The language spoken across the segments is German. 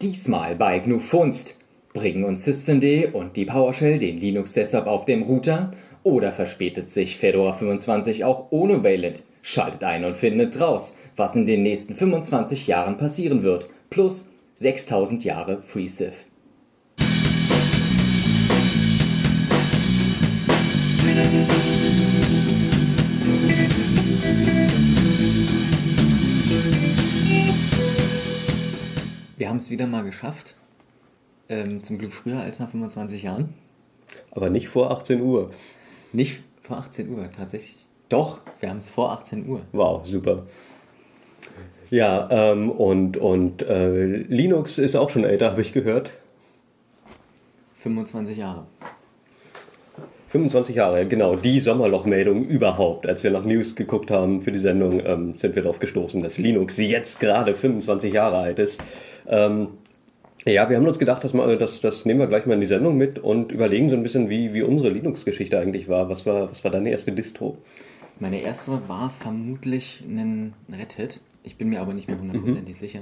Diesmal bei GNU Funst. Bringen uns Systemd und die PowerShell den Linux-Desktop auf dem Router? Oder verspätet sich Fedora 25 auch ohne Wayland? Schaltet ein und findet raus, was in den nächsten 25 Jahren passieren wird. Plus 6000 Jahre FreeSIF. Wir haben es wieder mal geschafft. Ähm, zum Glück früher als nach 25 Jahren. Aber nicht vor 18 Uhr. Nicht vor 18 Uhr, tatsächlich. Doch, wir haben es vor 18 Uhr. Wow, super. Ja, ähm, und, und äh, Linux ist auch schon älter, habe ich gehört. 25 Jahre. 25 Jahre, genau. Die Sommerlochmeldung überhaupt. Als wir nach News geguckt haben für die Sendung, ähm, sind wir darauf gestoßen, dass Linux jetzt gerade 25 Jahre alt ist. Ähm, ja, wir haben uns gedacht, dass wir, das, das nehmen wir gleich mal in die Sendung mit und überlegen so ein bisschen, wie, wie unsere Linux-Geschichte eigentlich war. Was, war. was war deine erste Distro? Meine erste war vermutlich ein Red Hat. Ich bin mir aber nicht mehr hundertprozentig mhm. sicher.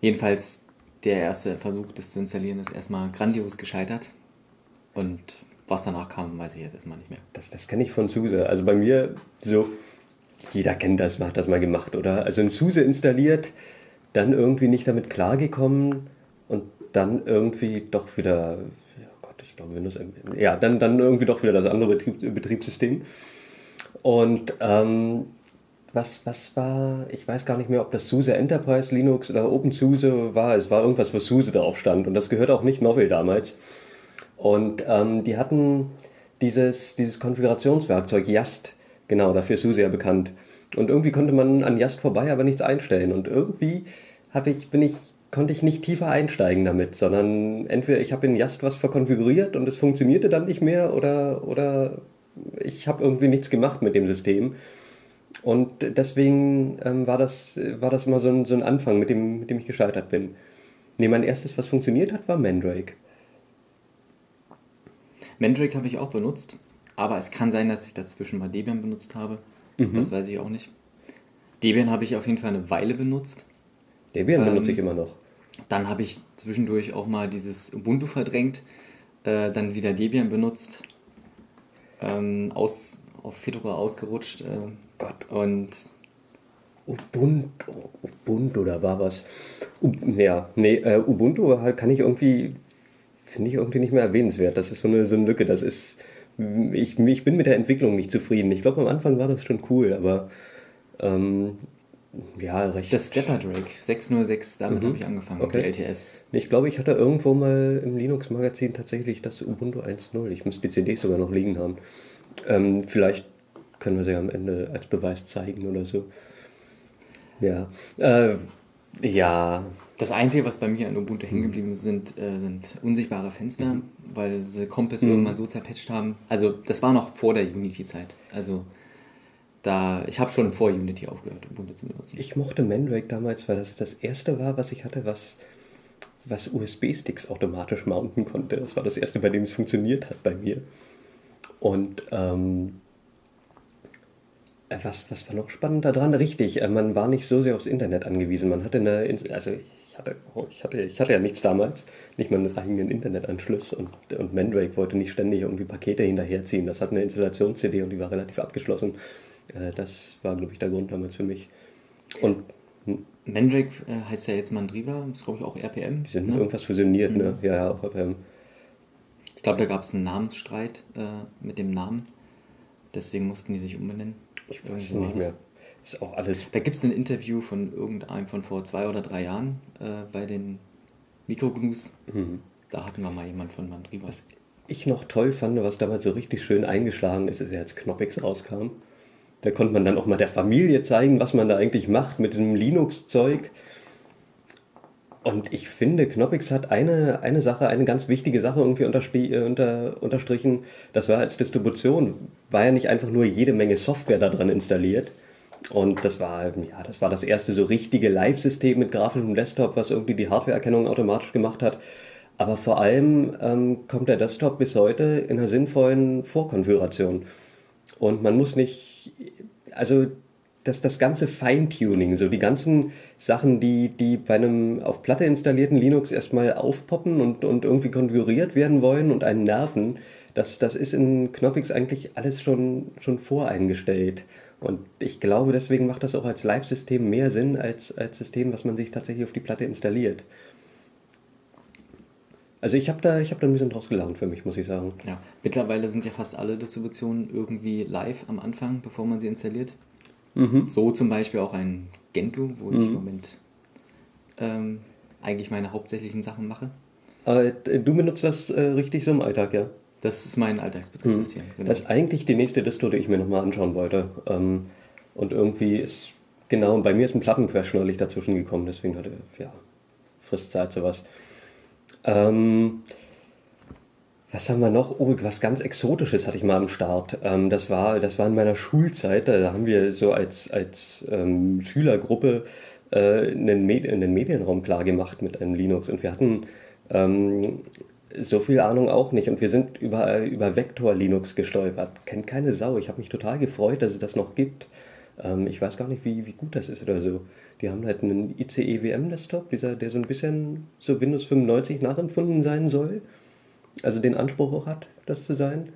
Jedenfalls, der erste Versuch, das zu installieren, ist erstmal grandios gescheitert. Und was danach kam, weiß ich jetzt erstmal nicht mehr. Das, das kenne ich von SUSE. Also bei mir, so, jeder kennt das, hat das mal gemacht, oder? Also ein SUSE installiert, dann irgendwie nicht damit klargekommen und dann irgendwie doch wieder, oh Gott, ich glaube Windows, ja, dann, dann irgendwie doch wieder das andere Betrieb, Betriebssystem. Und ähm, was, was war, ich weiß gar nicht mehr, ob das SUSE Enterprise Linux oder OpenSUSE war. Es war irgendwas, wo SUSE drauf stand. Und das gehört auch nicht Novell damals. Und ähm, die hatten dieses, dieses Konfigurationswerkzeug Yast, genau, dafür ist SUSE ja bekannt. Und irgendwie konnte man an Yast vorbei aber nichts einstellen. Und irgendwie hatte ich, bin ich, konnte ich nicht tiefer einsteigen damit, sondern entweder ich habe in Yast was verkonfiguriert und es funktionierte dann nicht mehr oder, oder ich habe irgendwie nichts gemacht mit dem System. Und deswegen ähm, war, das, war das immer so ein, so ein Anfang, mit dem, mit dem ich gescheitert bin. Nee, mein erstes, was funktioniert hat, war Mandrake. Mandrake habe ich auch benutzt, aber es kann sein, dass ich dazwischen mal Debian benutzt habe. Mhm. Das weiß ich auch nicht. Debian habe ich auf jeden Fall eine Weile benutzt. Debian ähm, benutze ich immer noch. Dann habe ich zwischendurch auch mal dieses Ubuntu verdrängt, äh, dann wieder Debian benutzt, ähm, aus, auf Fedora ausgerutscht. Äh, Gott. Und Ubuntu, Ubuntu, da war was. U ja, nee, äh, Ubuntu kann ich irgendwie, finde ich irgendwie nicht mehr erwähnenswert. Das ist so eine, so eine Lücke. Das ist, ich, ich bin mit der Entwicklung nicht zufrieden. Ich glaube, am Anfang war das schon cool, aber ähm, ja, recht. Das Stepper Drake 606, damit mhm. habe ich angefangen, okay. die LTS. Ich glaube, ich hatte irgendwo mal im Linux-Magazin tatsächlich das Ubuntu 1.0. Ich müsste die CDs sogar noch liegen haben. Ähm, vielleicht können wir sie am Ende als Beweis zeigen oder so. Ja. Äh, ja. Das Einzige, was bei mir an Ubuntu hängen geblieben ist, sind, äh, sind unsichtbare Fenster, mhm. weil sie Compass mhm. irgendwann so zerpatcht haben. Also, das war noch vor der Unity-Zeit. Also, da, ich habe schon vor Unity aufgehört, Ubuntu zu benutzen. Ich mochte Mandrake damals, weil das das erste war, was ich hatte, was, was USB-Sticks automatisch mounten konnte. Das war das erste, bei dem es funktioniert hat bei mir. Und ähm, äh, was, was war noch spannend daran? Richtig, äh, man war nicht so sehr aufs Internet angewiesen. Man hatte eine, also ich hatte, oh, ich hatte, ich hatte ja nichts damals, nicht mal einen eigenen Internetanschluss und, und Mandrake wollte nicht ständig irgendwie Pakete hinterherziehen. Das hat eine Installations-CD und die war relativ abgeschlossen. Äh, das war, glaube ich, der Grund damals für mich. Und hm. Mandrake heißt ja jetzt Mandriva, ist glaube ich auch RPM. Die sind ne? irgendwas fusioniert, ne? mhm. ne? Ja, ja, auch RPM. Ich glaube, da gab es einen Namensstreit äh, mit dem Namen. Deswegen mussten die sich umbenennen. Ich weiß es nicht mehr. Ist auch alles. Da gibt es ein Interview von irgendeinem von vor zwei oder drei Jahren äh, bei den Mikrognu's. Mhm. Da hatten wir mal jemand von Mandriva. Was ich noch toll fand, was damals so richtig schön eingeschlagen ist, ist ja als Knoppix rauskam. Da konnte man dann auch mal der Familie zeigen, was man da eigentlich macht mit diesem Linux-Zeug. Und ich finde, Knoppix hat eine, eine Sache, eine ganz wichtige Sache irgendwie äh, unter, unterstrichen. Das war als Distribution, war ja nicht einfach nur jede Menge Software da dran installiert. Und das war, ja, das war das erste so richtige Live-System mit grafischem Desktop, was irgendwie die Hardware-Erkennung automatisch gemacht hat. Aber vor allem ähm, kommt der Desktop bis heute in einer sinnvollen Vorkonfiguration. Und man muss nicht, also das, das ganze Feintuning, so die ganzen Sachen, die, die bei einem auf Platte installierten Linux erstmal aufpoppen und, und irgendwie konfiguriert werden wollen und einen nerven, das, das ist in Knoppix eigentlich alles schon, schon voreingestellt. Und ich glaube, deswegen macht das auch als Live-System mehr Sinn als als System, was man sich tatsächlich auf die Platte installiert. Also ich habe da, hab da ein bisschen draus gelernt für mich, muss ich sagen. Ja, mittlerweile sind ja fast alle Distributionen irgendwie live am Anfang, bevor man sie installiert. Mhm. So zum Beispiel auch ein Gentoo, wo ich mhm. im Moment ähm, eigentlich meine hauptsächlichen Sachen mache. Aber äh, du benutzt das äh, richtig so im Alltag, ja? Das ist mein Alltagsbetriebssystem. Mhm. Genau. Das ist eigentlich die nächste Distro, die ich mir nochmal anschauen wollte. Ähm, und irgendwie ist, genau, bei mir ist ein Plattencrash neulich dazwischen gekommen, deswegen hatte, ja, frisst Zeit sowas. Ähm, was haben wir noch? Oh, was ganz Exotisches hatte ich mal am Start. Ähm, das, war, das war in meiner Schulzeit. Da haben wir so als, als ähm, Schülergruppe äh, einen, Med einen Medienraum klargemacht mit einem Linux. Und wir hatten ähm, so viel Ahnung auch nicht. Und wir sind über, über Vector Linux gestolpert. Kennt keine Sau. Ich habe mich total gefreut, dass es das noch gibt. Ähm, ich weiß gar nicht, wie, wie gut das ist oder so. Die haben halt einen ICE WM Desktop, dieser, der so ein bisschen so Windows 95 nachempfunden sein soll. Also den Anspruch auch hat, das zu sein.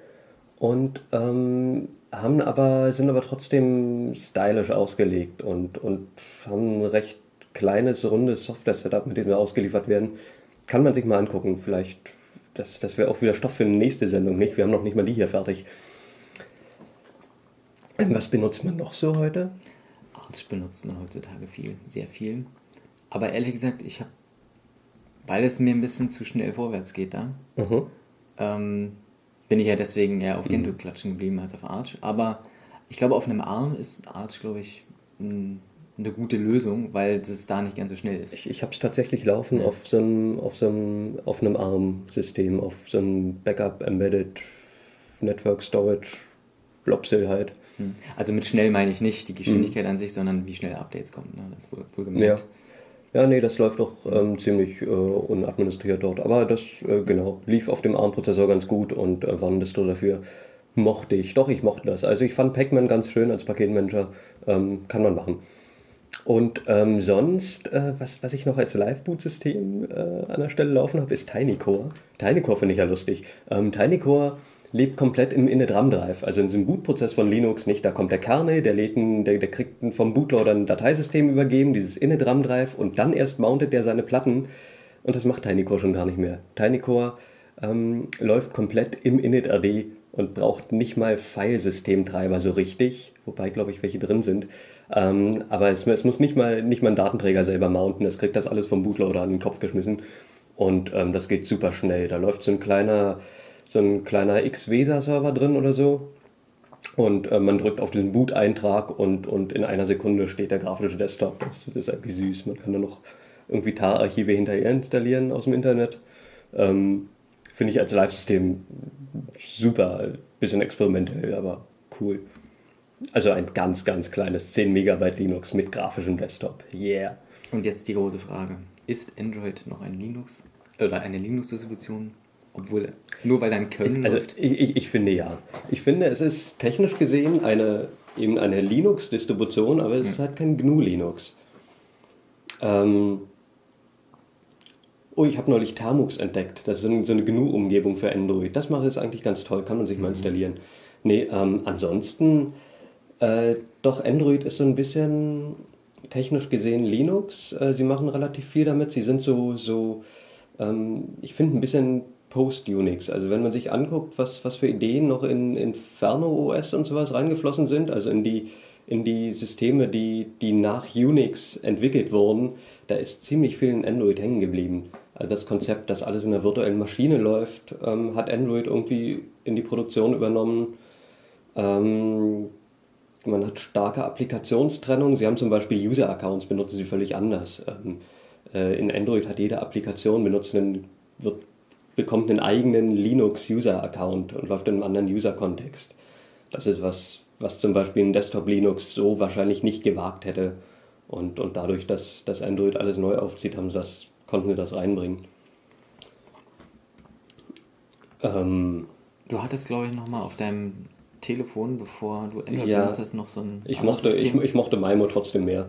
Und ähm, haben aber, sind aber trotzdem stylisch ausgelegt und, und haben ein recht kleines, rundes Software-Setup, mit dem wir ausgeliefert werden. Kann man sich mal angucken. Vielleicht, das, das wäre auch wieder Stoff für eine nächste Sendung, nicht? Wir haben noch nicht mal die hier fertig. Was benutzt man noch so heute? Arch benutzt man heutzutage viel, sehr viel. Aber ehrlich gesagt, ich habe, weil es mir ein bisschen zu schnell vorwärts geht da, mhm. ähm, bin ich ja deswegen eher auf mhm. Gentoo klatschen geblieben als auf Arch. Aber ich glaube, auf einem Arm ist Arch, glaube ich, ein, eine gute Lösung, weil das da nicht ganz so schnell ist. Ich, ich habe es tatsächlich laufen ja. auf, so einem, auf, so einem, auf einem ARM-System, auf so einem Backup-Embedded Network Storage Blobsil halt. Hm. Also mit schnell meine ich nicht die Geschwindigkeit mhm. an sich, sondern wie schnell Updates kommen. Ne? Das wohl, wohl gemerkt. Ja. ja, nee, das läuft doch ähm, ziemlich äh, unadministriert dort. Aber das, äh, genau, lief auf dem ARM-Prozessor ganz gut und äh, Warndistro dafür mochte ich. Doch, ich mochte das. Also ich fand Pac-Man ganz schön als Paketmanager. Ähm, kann man machen. Und ähm, sonst, äh, was, was ich noch als Live-Boot-System äh, an der Stelle laufen habe, ist TinyCore. TinyCore finde ich ja lustig. Ähm, TinyCore lebt komplett im Init-RAM-Drive, also in diesem Bootprozess von Linux nicht. Da kommt der Kernel, der, lädt ein, der, der kriegt vom Bootloader ein Dateisystem übergeben, dieses Init-RAM-Drive und dann erst mountet der seine Platten und das macht TinyCore schon gar nicht mehr. TinyCore ähm, läuft komplett im Init-RD und braucht nicht mal Filesystemtreiber so richtig, wobei glaube ich welche drin sind. Ähm, aber es, es, muss nicht mal, nicht mal ein Datenträger selber mounten, es kriegt das alles vom Bootloader an den Kopf geschmissen und ähm, das geht super schnell. Da läuft so ein kleiner so ein kleiner X-Vesa-Server drin oder so. Und äh, man drückt auf diesen Boot-Eintrag und, und in einer Sekunde steht der grafische Desktop. Das, ist irgendwie süß. Man kann da noch irgendwie TAR-Archive hinterher installieren aus dem Internet. Ähm, Finde ich als Live-System super. Bisschen experimentell, aber cool. Also ein ganz, ganz kleines 10 Megabyte Linux mit grafischem Desktop. Yeah. Und jetzt die große Frage. Ist Android noch ein Linux oder eine Linux-Distribution? Obwohl, nur weil dein Können also? Ich, ich, ich, finde ja. Ich finde, es ist technisch gesehen eine, eben eine Linux-Distribution, aber es hm. ist halt kein GNU-Linux. Ähm, oh, ich habe neulich Termux entdeckt. Das ist so eine, so eine GNU-Umgebung für Android. Das macht es eigentlich ganz toll, kann man sich mhm. mal installieren. Nee, ähm, ansonsten, äh, doch, Android ist so ein bisschen technisch gesehen Linux. Äh, sie machen relativ viel damit. Sie sind so, so ähm, ich finde, ein bisschen Post-Unix. Also wenn man sich anguckt, was, was für Ideen noch in Inferno OS und sowas reingeflossen sind, also in die, in die Systeme, die, die nach Unix entwickelt wurden, da ist ziemlich viel in Android hängen geblieben. Also das Konzept, dass alles in einer virtuellen Maschine läuft, ähm, hat Android irgendwie in die Produktion übernommen. Ähm, man hat starke Applikationstrennung. Sie haben zum Beispiel User-Accounts, benutzen sie völlig anders. Ähm, äh, in Android hat jede Applikation benutzt einen, wird bekommt einen eigenen Linux-User-Account und läuft in einem anderen User-Kontext. Das ist was, was zum Beispiel ein Desktop-Linux so wahrscheinlich nicht gewagt hätte. Und, und dadurch, dass, dass Android alles neu aufzieht, haben sie das, konnten sie das reinbringen. Ähm, du hattest, glaube ich, nochmal auf deinem Telefon, bevor du Android Ja. benutzt hast, noch so ein Ich mochte, ich, ich mochte Maimo trotzdem mehr.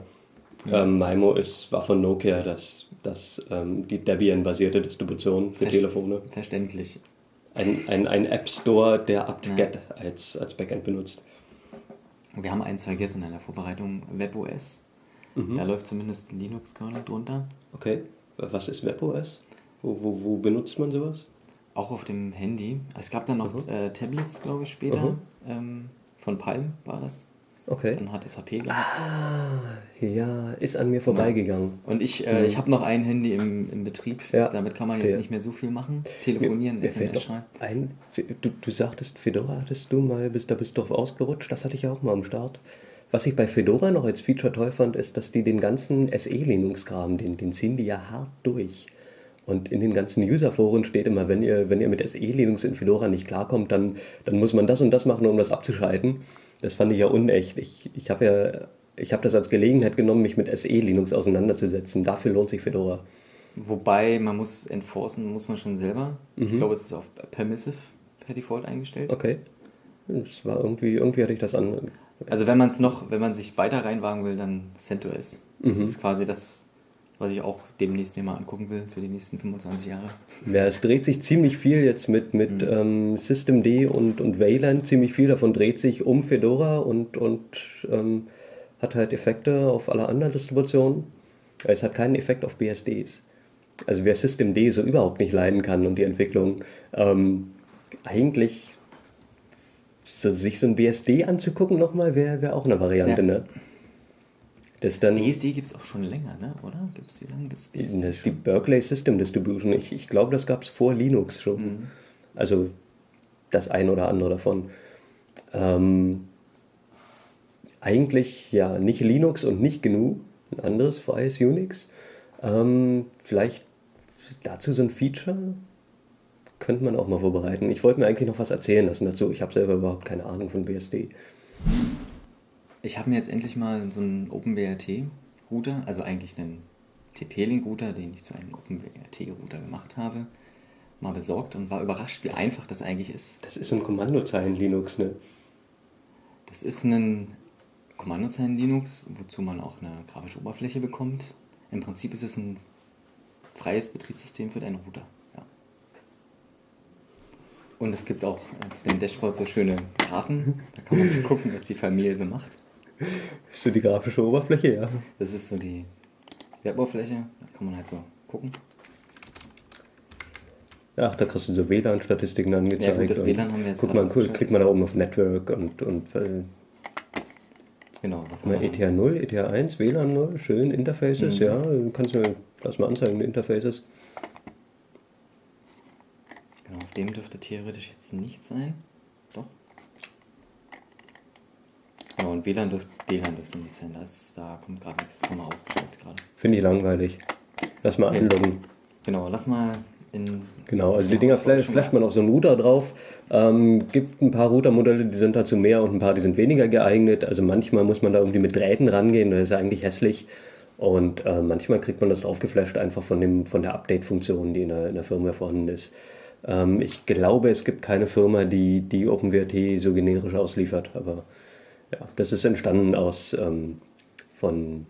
Ähm, Maimo ist, war von Nokia das, das, ähm, die Debian-basierte Distribution für Verst- Telefone. Verständlich. Ein, ein, ein App Store, der Ja. apt-get als, als Backend benutzt. Wir haben eins vergessen in der Vorbereitung, WebOS. Da läuft zumindest Linux-Kernel drunter. Okay, was ist WebOS? Wo, wo, wo benutzt man sowas? Auch auf dem Handy. Es gab dann noch Mhm. äh, Tablets, glaube ich, später. Mhm. Ähm, von Palm war das. Okay. Dann hat SAP gehabt. Ja, ist an mir vorbeigegangen. Und ich, äh, ich habe noch ein Handy im, im Betrieb. Mhm. Ja. Damit kann man jetzt Okay. nicht mehr so viel machen. Telefonieren, Mir SMS schreiben. ein, du, du sagtest, Fedora hattest du mal, bist, da bist du drauf ausgerutscht, das hatte ich ja auch mal am Start. Was ich bei Fedora noch als Feature toll fand, ist, dass die den ganzen SE-Linux-Kram, den, den ziehen die ja hart durch. Und in den ganzen User-Foren steht immer, wenn ihr, wenn ihr mit SE-Linux in Fedora nicht klarkommt, dann, dann muss man das und das machen, um das abzuschalten. Das fand ich ja unecht. Ich, ich habe ja, ich habe das als Gelegenheit genommen, mich mit SE-Linux auseinanderzusetzen. Dafür lohnt sich Fedora. Wobei man muss enforcen, muss man schon selber. Ich glaube, es ist auf Permissive per Default eingestellt. Mhm. Okay. Das war irgendwie, irgendwie hatte ich das an. Also wenn man es noch, wenn man sich weiter reinwagen will, dann CentOS. Das Mhm. ist quasi das, was ich auch demnächst mir mal angucken will für die nächsten 25 Jahre. Ja, es dreht sich ziemlich viel jetzt mit, mit ähm, Systemd und, und Wayland. Ziemlich viel davon dreht sich um Fedora und, und ähm, hat halt Effekte auf alle anderen Distributionen. Es hat keinen Effekt auf BSDs. Also wer Systemd so überhaupt nicht leiden kann und die Entwicklung, ähm, eigentlich so, sich so ein BSD anzugucken nochmal, wäre wär auch eine Variante, Ja. ne? Das dann... BSD gibt es auch schon länger, ne? oder? Gibt's, wie lange gibt es BSD? Das ist die Berkeley System Distribution. Ich, ich glaube, das gab es vor Linux schon. Mhm. Also das ein oder andere davon. Ähm, eigentlich ja nicht Linux und nicht GNU, ein anderes freies Unix. Ähm, vielleicht dazu so ein Feature könnte man auch mal vorbereiten. Ich wollte mir eigentlich noch was erzählen lassen dazu. Ich habe selber überhaupt keine Ahnung von BSD. Ich habe mir jetzt endlich mal so einen OpenWRT-Router, also eigentlich einen TP-Link-Router, den ich zu einem OpenWRT-Router gemacht habe, mal besorgt und war überrascht, wie einfach das eigentlich ist. Das ist ein Kommandozeilen Linux, ne? Das ist ein Kommandozeilen-Linux, wozu man auch eine grafische Oberfläche bekommt. Im Prinzip ist es ein freies Betriebssystem für deinen Router. Ja. Und es gibt auch auf dem Dashboard so schöne Graphen. Da kann man so gucken, was die Familie so macht. Ist so die grafische Oberfläche, ja. Das ist so die Weboberfläche. Da kann man halt so gucken. Ach, da kriegst du so WLAN-Statistiken angezeigt. Ja, gut, das WLAN haben wir jetzt guck mal, guck, klick mal da oben auf Network und, und äh, Genau, was haben wir ETH 0, ETH 1, WLAN 0, schön, Interfaces, Mhm. ja, du kannst mir, lass mal anzeigen, Interfaces. Genau, auf dem dürfte theoretisch jetzt nicht sein. Doch. Genau, und WLAN dürfte, WLAN dürfte nicht sein. Da, ist, da kommt gerade nichts. Haben wir ausgestellt gerade. Finde ich langweilig. Lass mal Ja. einloggen. Genau, lass mal in. Genau, also die Ja, Dinger das flash, flasht man auf so einen Router drauf. Ähm, gibt ein paar Routermodelle, die sind dazu mehr und ein paar, die sind weniger geeignet. Also manchmal muss man da irgendwie mit Drähten rangehen, das ist eigentlich hässlich. Und äh, manchmal kriegt man das draufgeflasht einfach von, dem, von der Update-Funktion, die in der, in der Firmware vorhanden ist. Ähm, ich glaube, es gibt keine Firma, die die OpenWRT so generisch ausliefert, aber ja, das ist entstanden aus, ähm, von,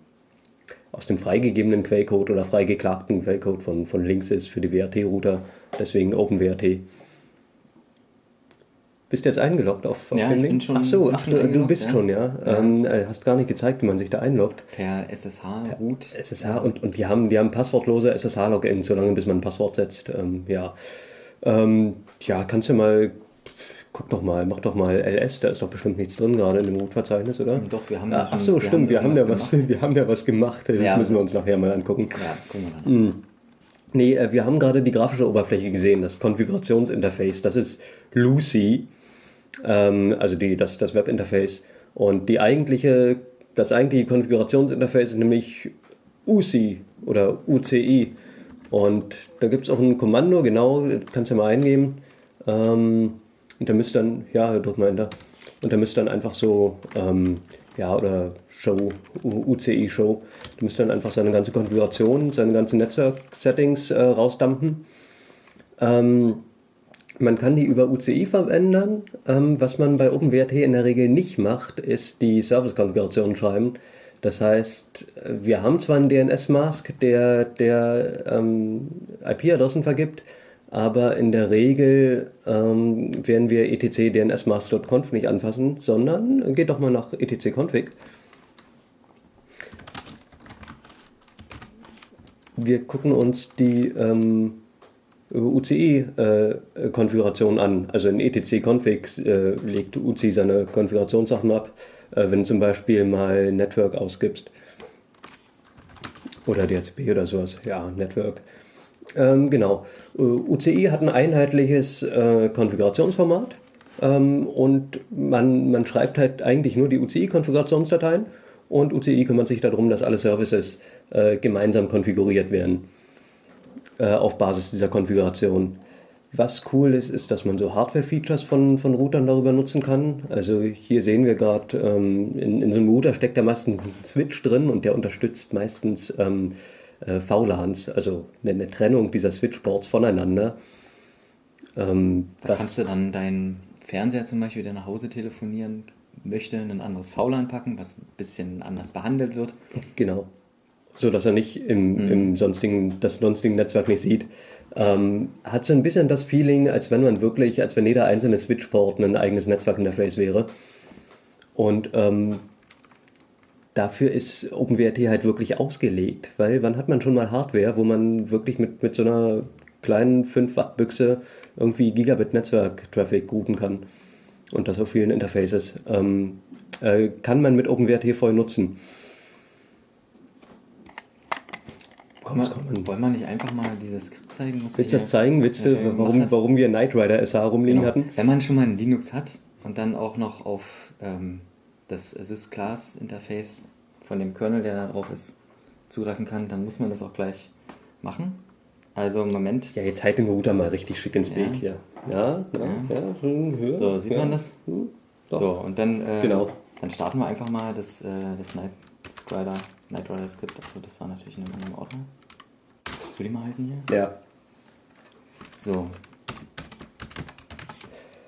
aus dem freigegebenen Quellcode oder freigeklagten Quellcode von, von Linksys für die WRT-Router, deswegen OpenWRT. Bist du jetzt eingeloggt auf, auf Ja, den ich Link? bin schon- ach so, ach, du, du bist ja. schon, ja. Ja. Ähm, äh, hast gar nicht gezeigt, wie man sich da einloggt. Per SSH Root. SSH und, und die haben, die haben passwortlose SSH-Login, solange bis man ein Passwort setzt. Ähm, ja. Ähm, ja, kannst du mal, guck doch mal, mach doch mal LS, da ist doch bestimmt nichts drin gerade in dem Root-Verzeichnis, oder? Doch, wir haben Ah, da Ach schon- so, wir stimmt, haben wir haben, ja was, wir haben ja was gemacht, das Ja. müssen wir uns nachher mal angucken. Ja, gucken wir dann. Hm. Nee, äh, wir haben gerade die grafische Oberfläche gesehen, das Konfigurationsinterface, das ist Lucy, ähm, also die, das, das Webinterface. Und die eigentliche, das eigentliche Konfigurationsinterface ist nämlich UCI oder UCI. Und da gibt es auch ein Kommando, genau, das kannst du mal eingeben. Ähm, und da müsst dann, ja, drück mal Enter. Und da müsst dann einfach so, ähm, ja, oder Show, U- UCI Show, du müsst dann einfach seine ganze Konfiguration, seine ganzen Netzwerk-Settings äh, rausdampfen. Ähm, Man kann die über UCI verändern. Ähm, was man bei OpenWrt in der Regel nicht macht, ist die Service-Konfiguration schreiben. Das heißt, wir haben zwar einen DNS-Mask, der, der ähm, IP-Adressen vergibt, aber in der Regel ähm, werden wir etc dnsmask.conf nicht anfassen, sondern geht doch mal nach etc-config. Wir gucken uns die ähm, UCI-Konfiguration äh, an. Also in etc-config äh, legt UCI seine Konfigurationssachen ab, äh, wenn du zum Beispiel mal Network ausgibst. Oder DHCP oder sowas. Ja, Network. Ähm, genau. Äh, UCI hat ein einheitliches äh, Konfigurationsformat ähm, und man, man schreibt halt eigentlich nur die UCI-Konfigurationsdateien und UCI kümmert sich darum, dass alle Services äh, gemeinsam konfiguriert werden äh, auf Basis dieser Konfiguration. Was cool ist, ist, dass man so Hardware-Features von, von Routern darüber nutzen kann. Also hier sehen wir gerade, ähm, in, in so einem Router steckt da meistens ein Switch drin und der unterstützt meistens ähm, äh, VLANs, also eine, eine, Trennung dieser Switchboards voneinander. Ähm, da kannst du dann deinen Fernseher zum Beispiel, der nach Hause telefonieren möchte, in ein anderes VLAN packen, was ein bisschen anders behandelt wird. Genau. So dass er nicht im, mhm. im sonstigen, das sonstige Netzwerk nicht sieht. Ähm, hat so ein bisschen das Feeling, als wenn man wirklich, als wenn jeder einzelne Switchport ein eigenes Netzwerkinterface wäre. Und ähm, dafür ist OpenWrt halt wirklich ausgelegt, weil wann hat man schon mal Hardware, wo man wirklich mit, mit so einer kleinen 5 Watt Büchse irgendwie Gigabit Netzwerk-Traffic routen kann und das auf vielen Interfaces. Ähm, äh, kann man mit OpenWrt voll nutzen. Komm, komm, man, wollen wir nicht einfach mal dieses Skript zeigen? Willst du das zeigen? Willst du, warum, warum wir Knight Rider SH rumliegen genau. hatten? Wenn man schon mal ein Linux hat und dann auch noch auf ähm, das Sys-Class-Interface von dem Kernel, der da drauf ist, zugreifen kann, dann muss man das auch gleich machen. Also im Moment. Ja, jetzt halten wir Router mal richtig schick ins Bild hier. Ja, ja, ja. ja so, sieht man das? Hm, so, und dann, äh, genau. dann starten wir einfach mal das, äh, das Night Rider, Night Rider Skript. Also das war natürlich in einem anderen Ordner. Kannst du die mal halten hier? Ja. So,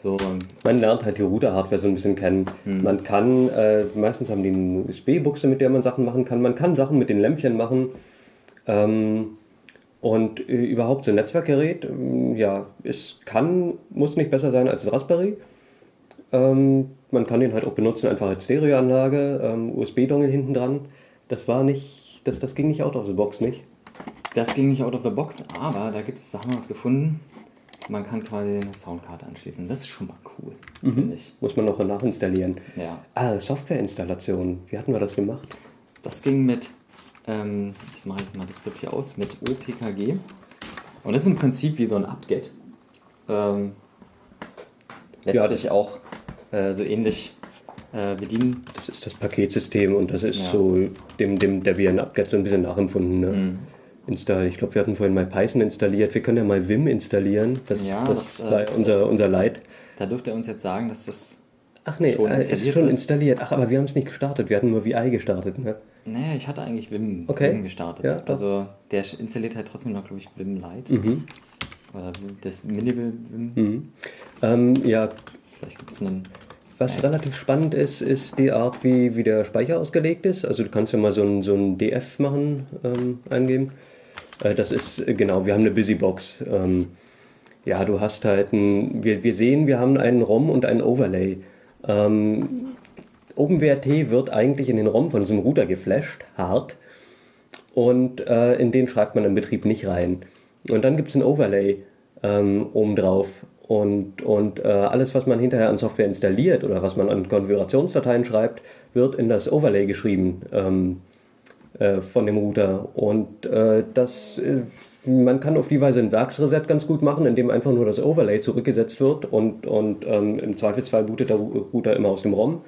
so. Man lernt halt die Router-Hardware so ein bisschen kennen. Hm. Man kann, äh, meistens haben die eine USB-Buchse, mit der man Sachen machen kann. Man kann Sachen mit den Lämpchen machen. Ähm, und äh, überhaupt so ein Netzwerkgerät, äh, ja, es kann, muss nicht besser sein als ein Raspberry. Ähm, man kann den halt auch benutzen, einfach als Stereoanlage, ähm, USB-Dongle hinten dran. Das war nicht, das, das ging nicht out of the box, nicht? Das ging nicht out of the box, aber da gibt es, da haben wir was gefunden man kann quasi eine Soundkarte anschließen. Das ist schon mal cool, mhm. finde ich. Muss man noch nachinstallieren. Ja. Ah, Softwareinstallation. Wie hatten wir das gemacht? Das ging mit, ähm, ich mache mal das Skript hier aus, mit OPKG. Und das ist im Prinzip wie so ein apt-get. Ähm, lässt ja, sich auch äh, so ähnlich äh, bedienen. Das ist das Paketsystem und das ist ja. so dem, dem der wie ein apt-get so ein bisschen nachempfunden. Ne? Mhm installiert. Ich glaube, wir hatten vorhin mal Python installiert. Wir können ja mal Vim installieren. Das, ja, das, das war äh, unser, unser Leid. Da dürft ihr uns jetzt sagen, dass das. Ach nee, schon äh, ist schon installiert. Ach, aber wir haben es nicht gestartet. Wir hatten nur VI gestartet. Ne? Naja, ich hatte eigentlich Vim, okay. Vim gestartet. Ja, also der installiert halt trotzdem noch, glaube ich, Vim Lite. Mhm. Oder das Minimal Vim. Mhm. Ähm, ja. Vielleicht gibt es einen. Was ja. relativ spannend ist, ist die Art, wie, wie der Speicher ausgelegt ist. Also du kannst ja mal so ein, so ein DF machen, ähm, eingeben. Äh, das ist, äh, genau, wir haben eine Busybox. Ähm, ja, du hast halt ein, wir, wir sehen, wir haben einen ROM und einen Overlay. Ähm, OpenWrt wird eigentlich in den ROM von diesem Router geflasht, hart. Und äh, in den schreibt man im Betrieb nicht rein. Und dann gibt es ein Overlay ähm, obendrauf. Und, und äh, alles, was man hinterher an Software installiert oder was man an Konfigurationsdateien schreibt, wird in das Overlay geschrieben. Ähm, äh, von dem Router. Und äh, das, äh, man kann auf die Weise ein Werksreset ganz gut machen, indem einfach nur das Overlay zurückgesetzt wird und, und ähm, im Zweifelsfall bootet der Router immer aus dem ROM.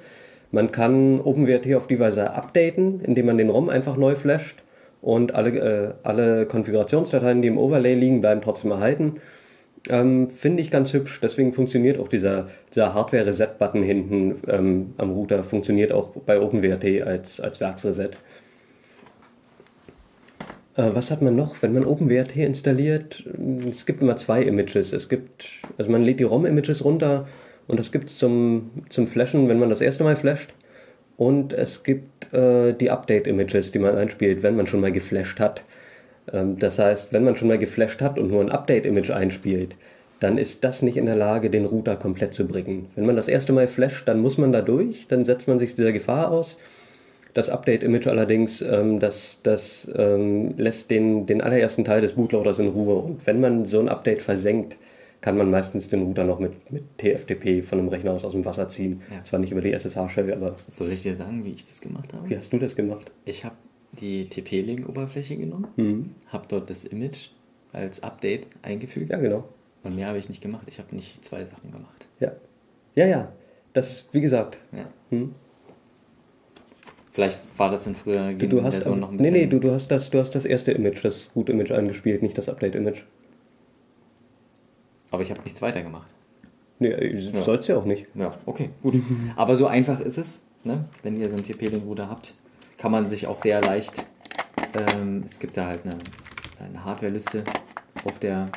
Man kann OpenWrt auf die Weise updaten, indem man den ROM einfach neu flasht und alle, äh, alle Konfigurationsdateien, die im Overlay liegen, bleiben trotzdem erhalten. Ähm, Finde ich ganz hübsch. Deswegen funktioniert auch dieser, dieser Hardware-Reset-Button hinten ähm, am Router, funktioniert auch bei OpenWrt als, als Werksreset. Äh, was hat man noch? Wenn man OpenWrt installiert, es gibt immer zwei Images. Es gibt, also man lädt die ROM-Images runter und das gibt es zum, zum Flashen, wenn man das erste Mal flasht. Und es gibt äh, die Update-Images, die man einspielt, wenn man schon mal geflasht hat. Ähm, das heißt, wenn man schon mal geflasht hat und nur ein Update-Image einspielt, dann ist das nicht in der Lage, den Router komplett zu bringen. Wenn man das erste Mal flasht, dann muss man da durch, dann setzt man sich dieser Gefahr aus. Das Update-Image allerdings, ähm, das, das ähm, lässt den, den allerersten Teil des Bootloaders in Ruhe. Und wenn man so ein Update versenkt, kann man meistens den Router noch mit, mit TFTP von einem Rechner aus aus dem Wasser ziehen. Ja. Zwar nicht über die SSH-Shell, aber Soll ich dir sagen, wie ich das gemacht habe? wie hast du das gemacht? Ich habe die TP-Link-Oberfläche genommen, Mhm. habe dort das Image als Update eingefügt Ja, genau. und mehr habe ich nicht gemacht. Ich habe nicht zwei Sachen gemacht. Ja. Ja, ja. Das, wie gesagt. Ja. Hm. Vielleicht war das in früher Du, du hast, Version noch ein nee, bisschen. nee, du, du, hast das, du hast das erste Image, das Boot-Image eingespielt, nicht das Update-Image. aber ich habe nichts weiter gemacht. Nee, ja. sollst ja auch nicht. Ja, okay, gut. Aber so einfach ist es. Ne? Wenn ihr so einen TP-Link-Router habt, kann man sich auch sehr leicht. Ähm, es gibt da halt eine, eine Hardware-Liste auf der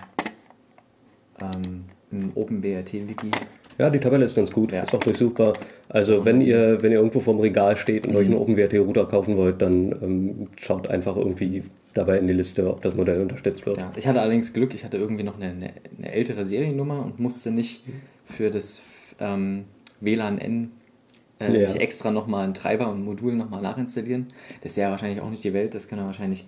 ähm, im OpenWRT-Wiki. Ja, die Tabelle ist ganz gut, Ja. ist auch durchsuchbar. Also wenn ihr, wenn ihr irgendwo vorm Regal steht und euch einen OpenWrt-Router kaufen wollt, dann ähm, schaut einfach irgendwie dabei in die Liste, ob das Modell unterstützt wird. Ja, ich hatte allerdings Glück, ich hatte irgendwie noch eine, eine, ältere Seriennummer und musste nicht für das ähm, WLAN-N äh, Ja. nicht extra nochmal einen Treiber und ein Modul nochmal nachinstallieren. Das ist ja wahrscheinlich auch nicht die Welt, das kann er wahrscheinlich